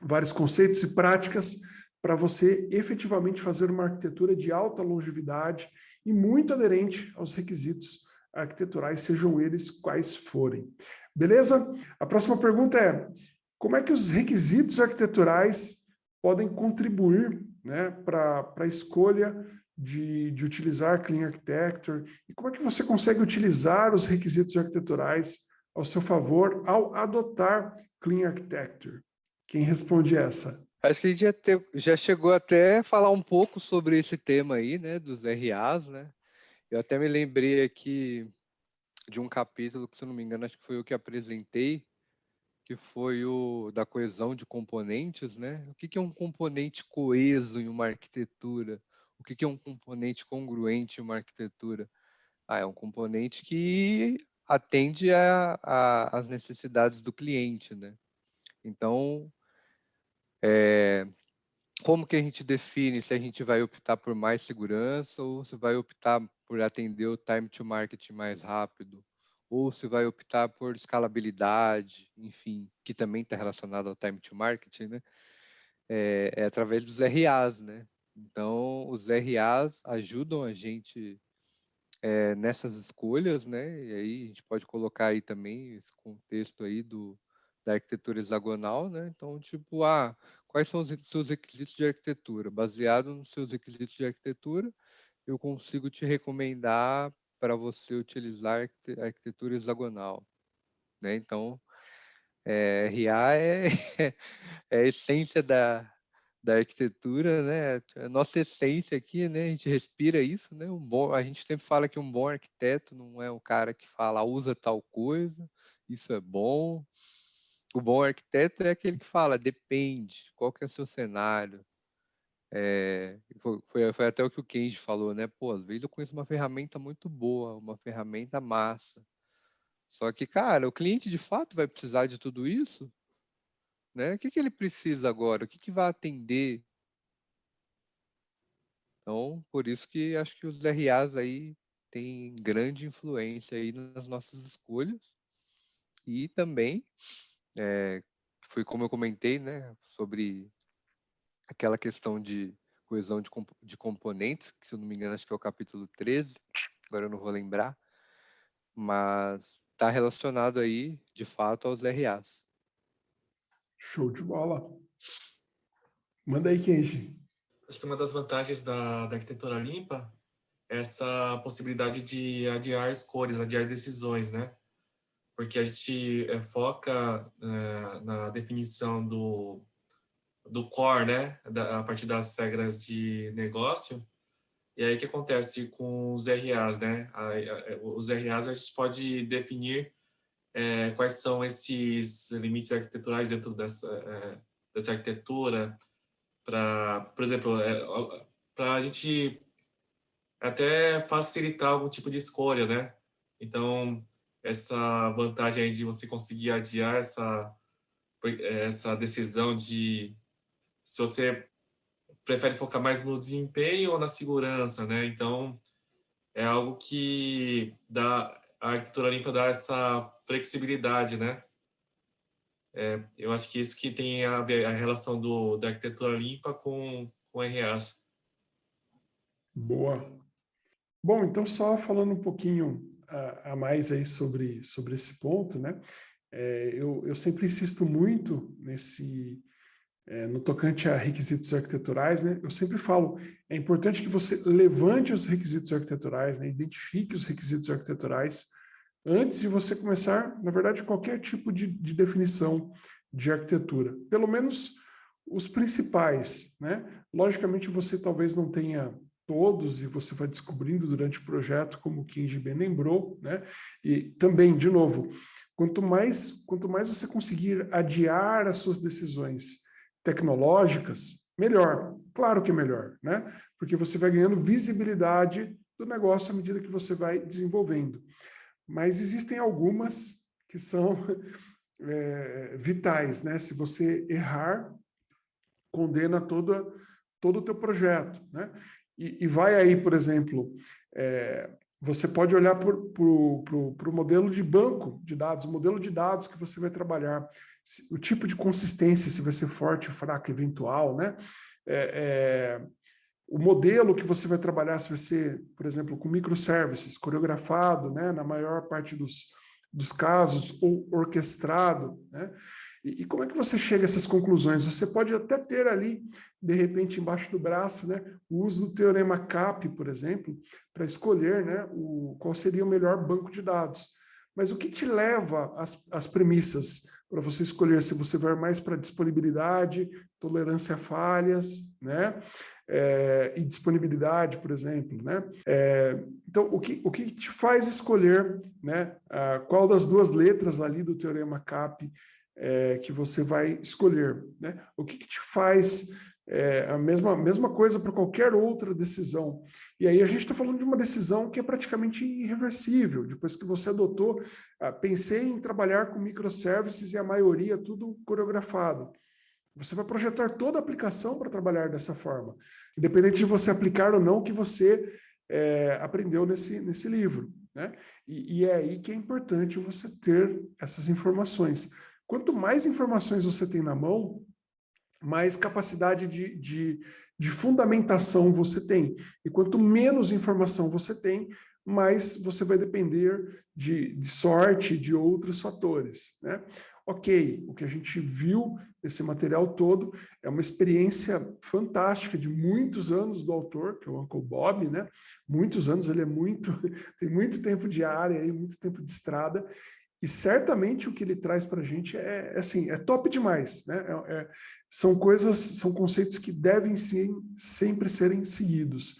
vários conceitos e práticas para você efetivamente fazer uma arquitetura de alta longevidade e muito aderente aos requisitos arquiteturais, sejam eles quais forem. Beleza? A próxima pergunta é, como é que os requisitos arquiteturais podem contribuir né, para a escolha de, de utilizar Clean Architecture e como é que você consegue utilizar os requisitos arquiteturais ao seu favor ao adotar Clean Architecture? Quem responde essa? Acho que a gente já, te, já chegou até a falar um pouco sobre esse tema aí, né, dos RAs, né? Eu até me lembrei aqui de um capítulo que, se não me engano, acho que foi o que apresentei, que foi o da coesão de componentes, né? O que, que é um componente coeso em uma arquitetura? O que, que é um componente congruente em uma arquitetura? Ah, é um componente que atende às necessidades do cliente, né? Então, é, como que a gente define se a gente vai optar por mais segurança ou se vai optar por atender o time to market mais rápido, ou se vai optar por escalabilidade, enfim, que também está relacionado ao time to market, né? É, é, através dos RAs, né? Então, os RAs ajudam a gente é, nessas escolhas, né? E aí a gente pode colocar aí também esse contexto aí do, da arquitetura hexagonal, né? Então, tipo, ah, quais são os seus requisitos de arquitetura? Baseado nos seus requisitos de arquitetura, eu consigo te recomendar para você utilizar a arquitetura hexagonal. Né? Então, é, RA [LAUGHS] é, é, a essência da, da arquitetura, né? A nossa essência aqui, né? A gente respira isso, né? Um bom, a gente sempre fala que um bom arquiteto não é o cara que fala usa tal coisa, isso é bom. O bom arquiteto é aquele que fala depende, qual que é o seu cenário, é, foi, foi, até o que o Kenji falou, né? Pô, às vezes eu conheço uma ferramenta muito boa, uma ferramenta massa. Só que, cara, o cliente de fato vai precisar de tudo isso? Né? O que, que ele precisa agora? O que, que vai atender? Então, por isso que acho que os RAs aí têm grande influência aí nas nossas escolhas. E também, é, foi como eu comentei, né, sobre aquela questão de coesão de, comp de componentes, que se eu não me engano acho que é o capítulo 13, agora eu não vou lembrar, mas está relacionado aí, de fato, aos RAs. Show de bola. Manda aí, Kenji. Acho que uma das vantagens da, da arquitetura limpa é essa possibilidade de adiar escolhas, adiar decisões, né? Porque a gente é, foca é, na definição do, do core, né? Da, a partir das regras de negócio. E aí o que acontece com os RAs, né? A, a, os RAs a gente pode definir é, quais são esses limites arquiteturais dentro dessa, é, dessa arquitetura, para, por exemplo, é, para a gente até facilitar algum tipo de escolha, né? Então, essa vantagem aí de você conseguir adiar essa, essa decisão de se você prefere focar mais no desempenho ou na segurança, né? Então, é algo que dá, a arquitetura limpa dá essa flexibilidade, né? É, eu acho que isso que tem a a relação do, da arquitetura limpa com, com RAs. Boa. Bom, então só falando um pouquinho a, a mais aí sobre, sobre esse ponto, né? É, eu, eu sempre insisto muito nesse, é, no tocante a requisitos arquiteturais, né, eu sempre falo, é importante que você levante os requisitos arquiteturais, né, identifique os requisitos arquiteturais, antes de você começar, na verdade, qualquer tipo de, de definição de arquitetura. Pelo menos os principais, né? Logicamente, você talvez não tenha todos e você vai descobrindo durante o projeto, como o Kenji bem lembrou, né? E também, de novo, quanto mais, quanto mais você conseguir adiar as suas decisões tecnológicas, melhor. Claro que é melhor, né? Porque você vai ganhando visibilidade do negócio à medida que você vai desenvolvendo. Mas existem algumas que são [LAUGHS] é, vitais, né? Se você errar, condena toda, todo o teu projeto, né? E, e vai aí, por exemplo, é, você pode olhar para o modelo de banco de dados, modelo de dados que você vai trabalhar o tipo de consistência, se vai ser forte, fraco, eventual, né? É, é, o modelo que você vai trabalhar, se vai ser, por exemplo, com microservices, coreografado, né, na maior parte dos, dos casos, ou orquestrado, né? E, e, como é que você chega a essas conclusões? Você pode até ter ali, de repente, embaixo do braço, né, o uso do teorema CAP, por exemplo, para escolher né, o, qual seria o melhor banco de dados. Mas o que te leva às, às premissas para você escolher se você vai mais para disponibilidade, tolerância a falhas, né? É, e disponibilidade, por exemplo, né? É, então, o que, o que te faz escolher, né? Qual das duas letras ali do teorema CAP é, que você vai escolher, né? O que, que te faz é a mesma, mesma coisa para qualquer outra decisão. E aí a gente está falando de uma decisão que é praticamente irreversível. Depois que você adotou, ah, pensei em trabalhar com microservices e a maioria tudo coreografado. Você vai projetar toda a aplicação para trabalhar dessa forma, independente de você aplicar ou não o que você é, aprendeu nesse, nesse livro. Né? E, e é aí que é importante você ter essas informações. Quanto mais informações você tem na mão, mais capacidade de, de, de fundamentação você tem. E quanto menos informação você tem, mais você vai depender de, de sorte, de outros fatores. Né? Ok, o que a gente viu nesse material todo é uma experiência fantástica de muitos anos do autor, que é o Uncle Bob, né? Muitos anos, ele é muito, [LAUGHS] tem muito tempo de área, muito tempo de estrada, e certamente o que ele traz para a gente é, é, assim, é top demais. Né? É, é, são coisas, são conceitos que devem sim, sempre serem seguidos.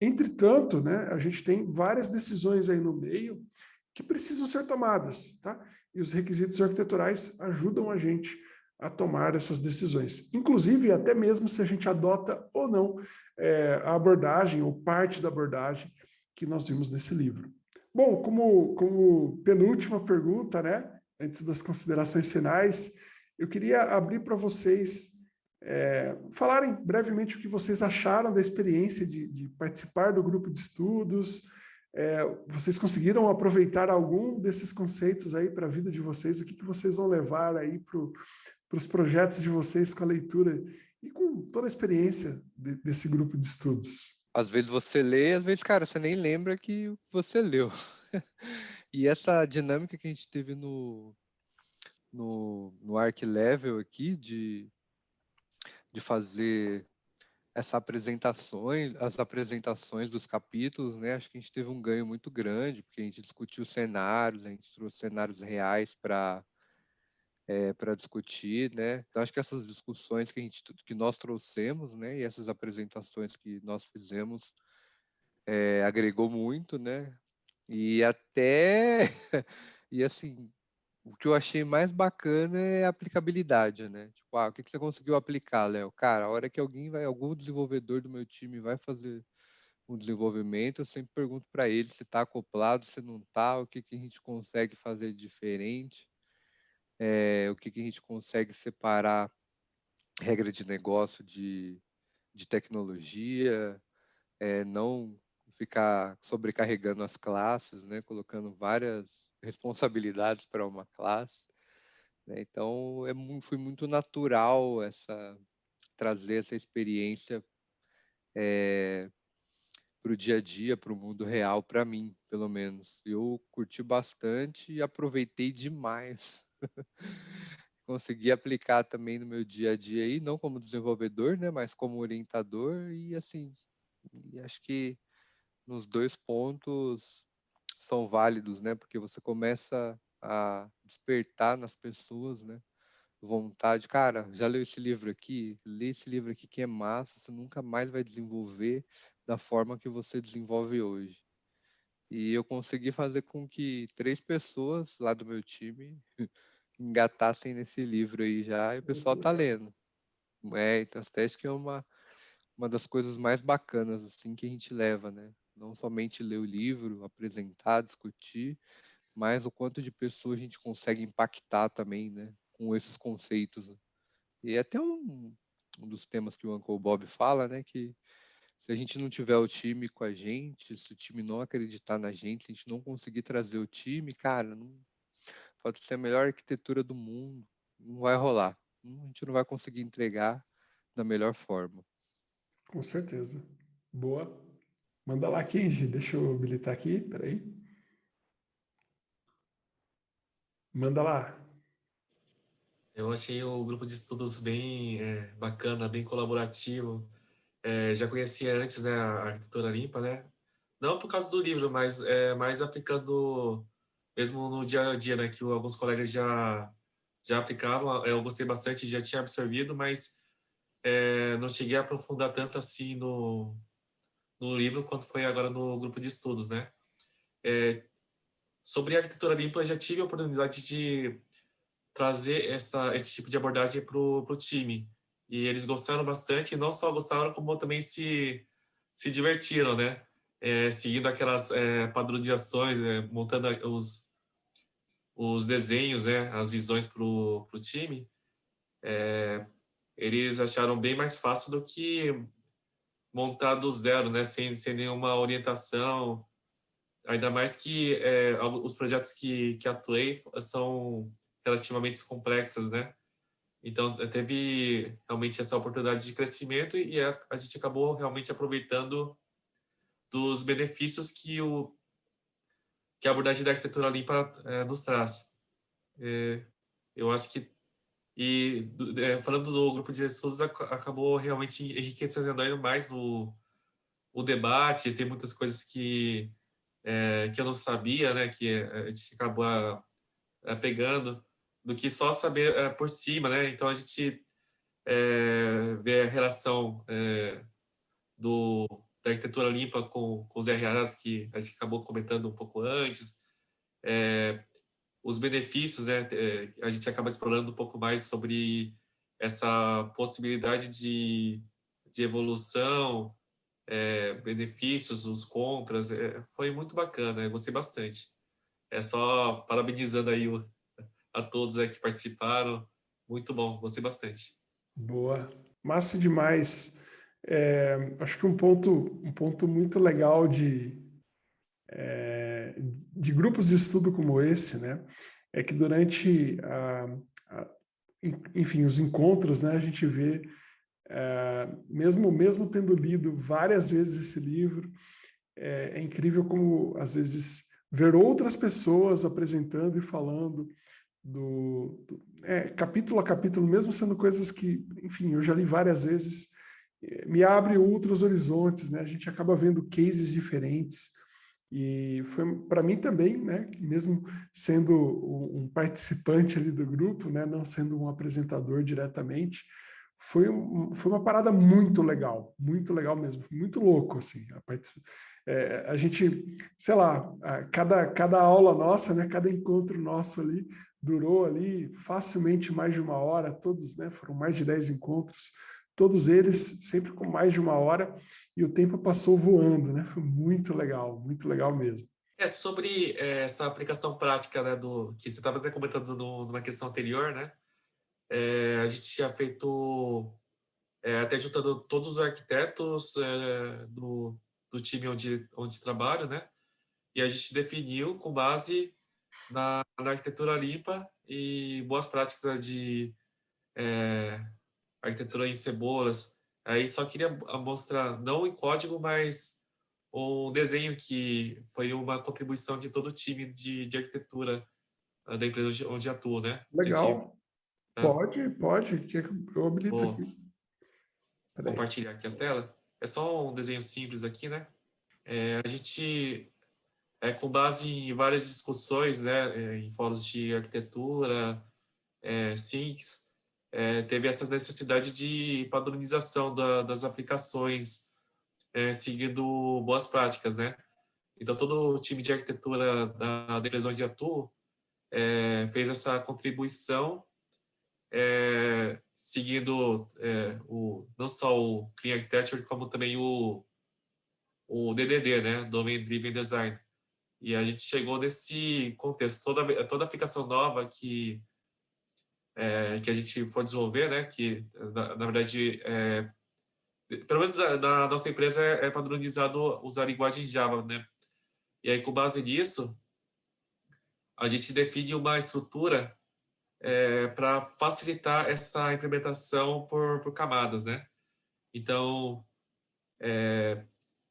Entretanto, né, a gente tem várias decisões aí no meio que precisam ser tomadas, tá? E os requisitos arquiteturais ajudam a gente a tomar essas decisões. Inclusive, até mesmo se a gente adota ou não é, a abordagem ou parte da abordagem que nós vimos nesse livro. Bom, como, como penúltima pergunta, né? Antes das considerações finais, eu queria abrir para vocês é, falarem brevemente o que vocês acharam da experiência de, de participar do grupo de estudos. É, vocês conseguiram aproveitar algum desses conceitos aí para a vida de vocês? O que, que vocês vão levar aí para os projetos de vocês com a leitura e com toda a experiência de, desse grupo de estudos? Às vezes você lê, às vezes, cara, você nem lembra que você leu. [LAUGHS] e essa dinâmica que a gente teve no, no, no Arc Level aqui, de de fazer essa apresentações, as apresentações dos capítulos, né? Acho que a gente teve um ganho muito grande, porque a gente discutiu cenários, a gente trouxe cenários reais para é, para discutir, né? Então acho que essas discussões que a gente que nós trouxemos, né? E essas apresentações que nós fizemos é, agregou muito, né? E até [LAUGHS] e assim o que eu achei mais bacana é a aplicabilidade, né? Tipo, ah, o que, que você conseguiu aplicar, Léo? Cara, a hora que alguém vai, algum desenvolvedor do meu time vai fazer um desenvolvimento, eu sempre pergunto para ele se está acoplado, se não está, o que, que a gente consegue fazer diferente, é, o que, que a gente consegue separar regra de negócio de, de tecnologia, é, não ficar sobrecarregando as classes, né, colocando várias responsabilidades para uma classe. Né? Então, é, foi muito natural essa trazer essa experiência é, eh, para o dia a dia, para o mundo real, para mim, pelo menos. Eu curti bastante e aproveitei demais. [LAUGHS] Consegui aplicar também no meu dia a dia aí, não como desenvolvedor, né, mas como orientador e assim, e acho que nos dois pontos são válidos, né? Porque você começa a despertar nas pessoas, né? Vontade, cara, já leu esse livro aqui? Lê esse livro aqui que é massa, você nunca mais vai desenvolver da forma que você desenvolve hoje. E eu consegui fazer com que três pessoas lá do meu time [LAUGHS] engatassem nesse livro aí já, e o pessoal tá lendo. É, então que é uma, uma das coisas mais bacanas assim que a gente leva, né? não somente ler o livro, apresentar, discutir, mas o quanto de pessoas a gente consegue impactar também, né, com esses conceitos. Né. E é até um, um dos temas que o Uncle Bob fala, né, que se a gente não tiver o time com a gente, se o time não acreditar na gente, se a gente não conseguir trazer o time, cara, não, pode ser a melhor arquitetura do mundo, não vai rolar. A gente não vai conseguir entregar da melhor forma. Com certeza. Boa. Manda lá, Kenji. Deixa eu habilitar aqui, peraí. Manda lá. Eu achei o grupo de estudos bem é, bacana, bem colaborativo. É, já conhecia antes né, a arquitetura limpa, né? Não por causa do livro, mas é, mais aplicando mesmo no dia a dia, né? Que alguns colegas já, já aplicavam. Eu gostei bastante, já tinha absorvido, mas é, não cheguei a aprofundar tanto assim no, no livro quanto foi agora no grupo de estudos, né? É, sobre arquitetura limpa, eu já tive a oportunidade de trazer essa, esse tipo de abordagem para o time. E eles gostaram bastante, e não só gostaram, como também se, se divertiram, né? É, seguindo aquelas é, padronizações, é, montando os, os desenhos, né? as visões para o time. É, eles acharam bem mais fácil do que montar do zero, né, sem, sem nenhuma orientação. Ainda mais que é, os projetos que, que atuei são relativamente complexos, né? Então, teve realmente essa oportunidade de crescimento e a, a gente acabou realmente aproveitando dos benefícios que, o, que a abordagem da arquitetura limpa é, nos traz. É, eu acho que e é, falando do grupo de estudos, acabou realmente enriquecendo ainda mais no o debate. Tem muitas coisas que, que eu não sabia, né, que a gente acabou é, pegando, do que só saber é, por cima. Né? Então, a gente é, vê a relação é, do, da arquitetura limpa com, com os RAs, que a gente acabou comentando um pouco antes. Os benefícios, né? A gente acaba explorando um pouco mais sobre essa possibilidade de, de evolução, benefícios, os contras, foi muito bacana, eu gostei bastante. É só parabenizando aí o, a todos que participaram, muito bom, gostei bastante. Boa, massa demais. É, acho que um ponto, um ponto muito legal de, é, de grupos de estudo como esse, né, é que durante, a, a, enfim, os encontros, né, a gente vê é, mesmo, mesmo tendo lido várias vezes esse livro, é, é, incrível como, às vezes, ver outras pessoas apresentando e falando do, do é, capítulo a capítulo, mesmo sendo coisas que, enfim, eu já li várias vezes, é, me abre outros horizontes, né? A gente acaba vendo cases diferentes, e foi para mim também, né, mesmo sendo um participante ali do grupo, né, não sendo um apresentador diretamente, foi, um, foi uma parada muito legal, muito legal mesmo, muito louco, assim. A, part... é, a gente, sei lá, a, cada, cada aula nossa, né, cada encontro nosso ali, durou ali facilmente mais de uma hora, todos, né, foram mais de 10 encontros, todos eles sempre com mais de uma hora, e o tempo passou voando, né, foi muito legal, muito legal mesmo. É, sobre é, essa aplicação prática, né, do, que você estava até comentando no, numa questão anterior, né, é, a gente tinha feito, é, até juntando todos os arquitetos é, do, do time onde, onde trabalho, né? E a gente definiu com base na, na arquitetura limpa e boas práticas de é, arquitetura em cebolas. Aí só queria mostrar, não em código, mas um desenho que foi uma contribuição de todo o time de, de arquitetura da empresa onde, onde atuo, né? Legal. É. Pode, pode, que eu habilito Vou aqui. compartilhar aqui a tela. É só um desenho simples aqui, né? É, a gente, é, com base em várias discussões, né, é, em fóruns de arquitetura, é, SINCs, é, teve essa necessidade de padronização da, das aplicações, é, seguindo boas práticas, né? Então, todo o time de arquitetura da, empresa onde atuo é, fez essa contribuição é, seguindo o, não só o Clean Architecture, como também o, o DDD, né, Domain Driven Design. E a gente chegou nesse contexto, toda, toda aplicação nova que, é, que a gente for desenvolver, né, que na, na verdade, é, pelo menos na, nossa empresa é, é padronizado usar a linguagem Java, né, e aí com base nisso, a gente define uma estrutura é, para facilitar essa implementação por, por camadas, né? Então, é,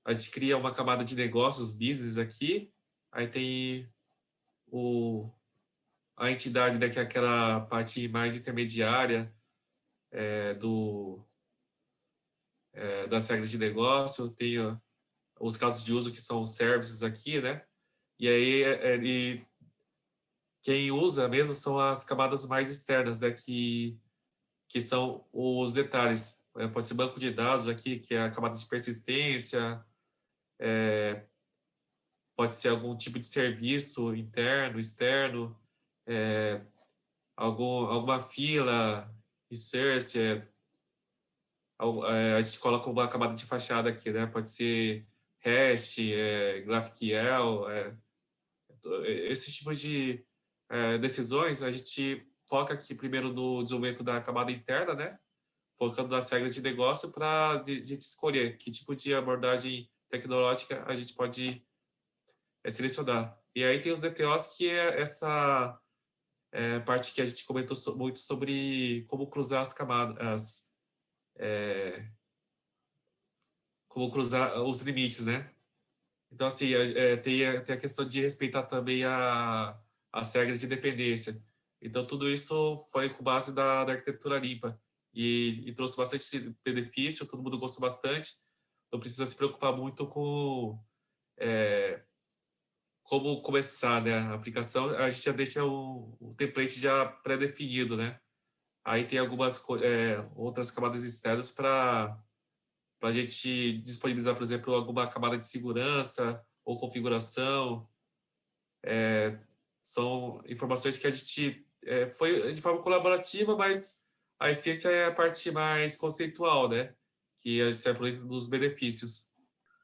a gente cria uma camada de negócios, business aqui, aí tem o, a entidade, né, que é aquela parte mais intermediária é, do, é, das regras de negócio, tem os casos de uso que são os services aqui, né? E aí é, ele quem usa mesmo são as camadas mais externas, né, que, que são os detalhes. É, pode ser banco de dados aqui, que é a camada de persistência, é, pode ser algum tipo de serviço interno, externo, é, algum, alguma fila, research, é, é, a gente coloca uma camada de fachada aqui, né? Pode ser REST, é, GraphQL, é, esses tipos de, é, decisões, a gente foca aqui primeiro no desenvolvimento da camada interna, né? Focando nas regras de negócio para a gente escolher que tipo de abordagem tecnológica a gente pode é, selecionar. E aí tem os DTOs, que é essa é, parte que a gente comentou so, muito sobre como cruzar as camadas, as, é, como cruzar os limites, né? Então, assim, é, tem, a, tem a questão de respeitar também a, as regras de dependência. Então, tudo isso foi com base da, da arquitetura limpa e, e, trouxe bastante benefício, todo mundo gostou bastante. Não precisa se preocupar muito com é, como começar né, a aplicação. A gente já deixa o, o template já pré-definido, né? Aí tem algumas é, outras camadas externas para a gente disponibilizar, por exemplo, alguma camada de segurança ou configuração. É, são informações que a gente é, foi de forma colaborativa, mas a essência é a parte mais conceitual, né? Que é sempre dos benefícios.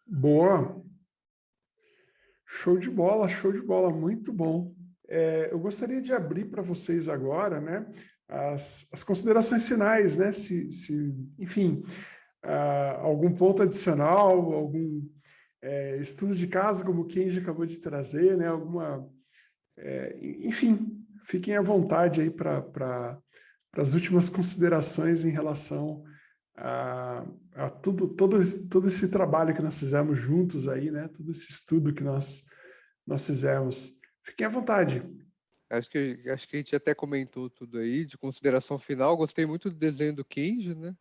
Boa. Show de bola, show de bola, muito bom. É, eu gostaria de abrir para vocês agora, né, as, as considerações finais, né, se, se enfim, uh, algum ponto adicional, algum é, estudo de caso, como o Kenji acabou de trazer, né, alguma, é, enfim, fiquem à vontade aí para pra, as últimas considerações em relação a, a tudo, todo, todo esse trabalho que nós fizemos juntos aí, né? Todo esse estudo que nós, nós fizemos. Fiquem à vontade. Acho que, acho que a gente até comentou tudo aí, de consideração final. Gostei muito do desenho do Kenji, né?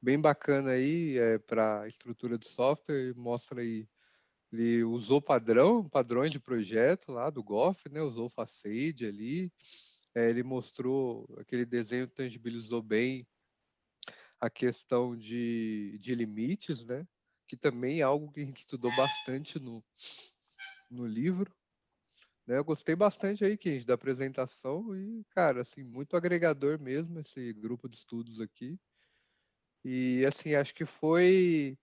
Bem bacana aí é, para estrutura de software, mostra aí ele usou padrão, padrões de projeto lá do Goff, né? Usou Facade ali. É, ele mostrou aquele desenho tangibilizou bem a questão de, de limites, né? Que também é algo que a gente estudou bastante no, no livro. Né? Eu gostei bastante aí, Kenji, da apresentação e, cara, assim, muito agregador mesmo esse grupo de estudos aqui. E, assim, acho que foi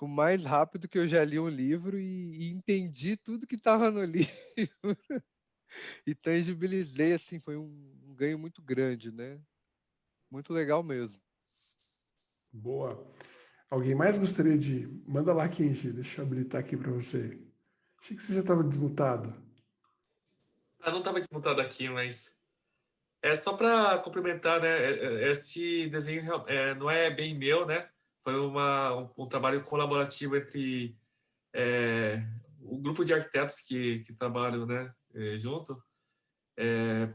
o mais rápido que eu já li um livro e, e entendi tudo que estava no [LAUGHS] livro. e tangibilizei, assim, foi um, um ganho muito grande, né? Muito legal mesmo. Boa. Alguém mais gostaria de... Manda lá, Kenji, deixa eu habilitar aqui para você. Achei que você já estava desmutado. Ah, não estava desmutado aqui, mas... É só para complementar, né? É, é, esse desenho é, não é bem meu, né? Foi uma, um, um trabalho colaborativo entre é, o grupo de arquitetos que, que trabalham né, é, junto. É,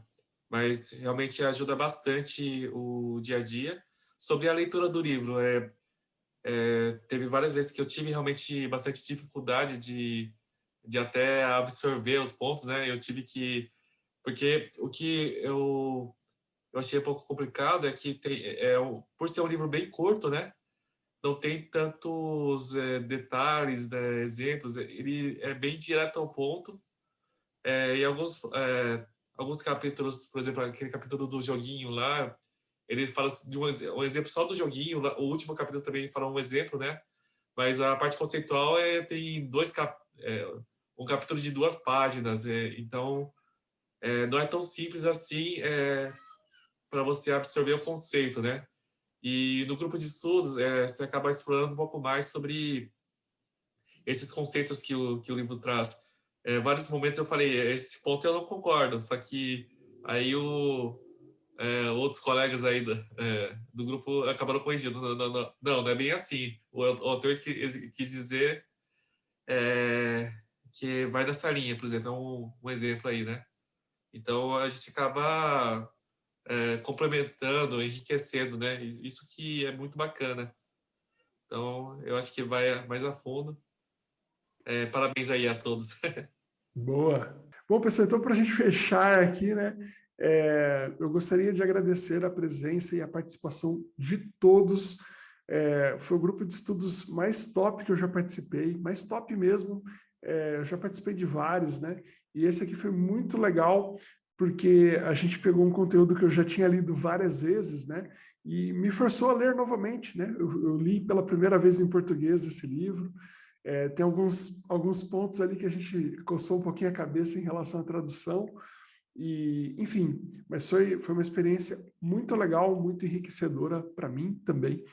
mas realmente ajuda bastante o dia a dia. Sobre a leitura do livro, é, é, teve várias vezes que eu tive realmente bastante dificuldade de, de até absorver os pontos, né? Eu tive que... Porque o que eu, eu achei um pouco complicado é que, tem, é, por ser um livro bem curto, né? Não tem tantos é, detalhes, né, exemplos, ele é bem direto ao ponto. É, e alguns, é, alguns capítulos, por exemplo, aquele capítulo do joguinho lá, ele fala de um, um, exemplo só do joguinho, o último capítulo também fala um exemplo, né? Mas a parte conceitual é, tem dois cap, é, um capítulo de duas páginas, é, então é, não é tão simples assim é, para você absorver o conceito, né? E no grupo de estudos, é, você acaba explorando um pouco mais sobre esses conceitos que o, que o livro traz. É, vários momentos eu falei, esse ponto eu não concordo, só que aí o, é, outros colegas aí do, é, do grupo acabaram corrigindo. Não, não, não, não, não é bem assim. O, o autor quis, quis dizer é, que vai nessa linha, por exemplo, é um, um, exemplo aí, né? Então, a gente acaba é, complementando, enriquecendo, né? Isso que é muito bacana. Então, eu acho que vai mais a fundo. É, parabéns aí a todos. [LAUGHS] Boa. Bom, pessoal, então para a gente fechar aqui, né? É, eu gostaria de agradecer a presença e a participação de todos. É, foi o grupo de estudos mais top que eu já participei, mais top mesmo. É, eu já participei de vários, né? E esse aqui foi muito legal, porque a gente pegou um conteúdo que eu já tinha lido várias vezes, né? E me forçou a ler novamente, né? Eu, eu li pela primeira vez em português esse livro. É, tem alguns, alguns pontos ali que a gente coçou um pouquinho a cabeça em relação à tradução, e, enfim, mas foi, foi uma experiência muito legal, muito enriquecedora para mim também.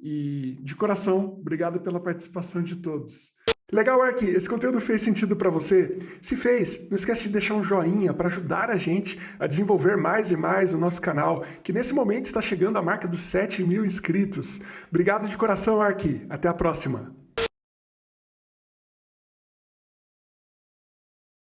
E, de coração, obrigado pela participação de todos. Legal, Ark, esse conteúdo fez sentido para você? Se fez, não esquece de deixar um joinha para ajudar a gente a desenvolver mais e mais o nosso canal, que nesse momento está chegando à marca dos 7 mil inscritos. Obrigado de coração, Ark. Até a próxima.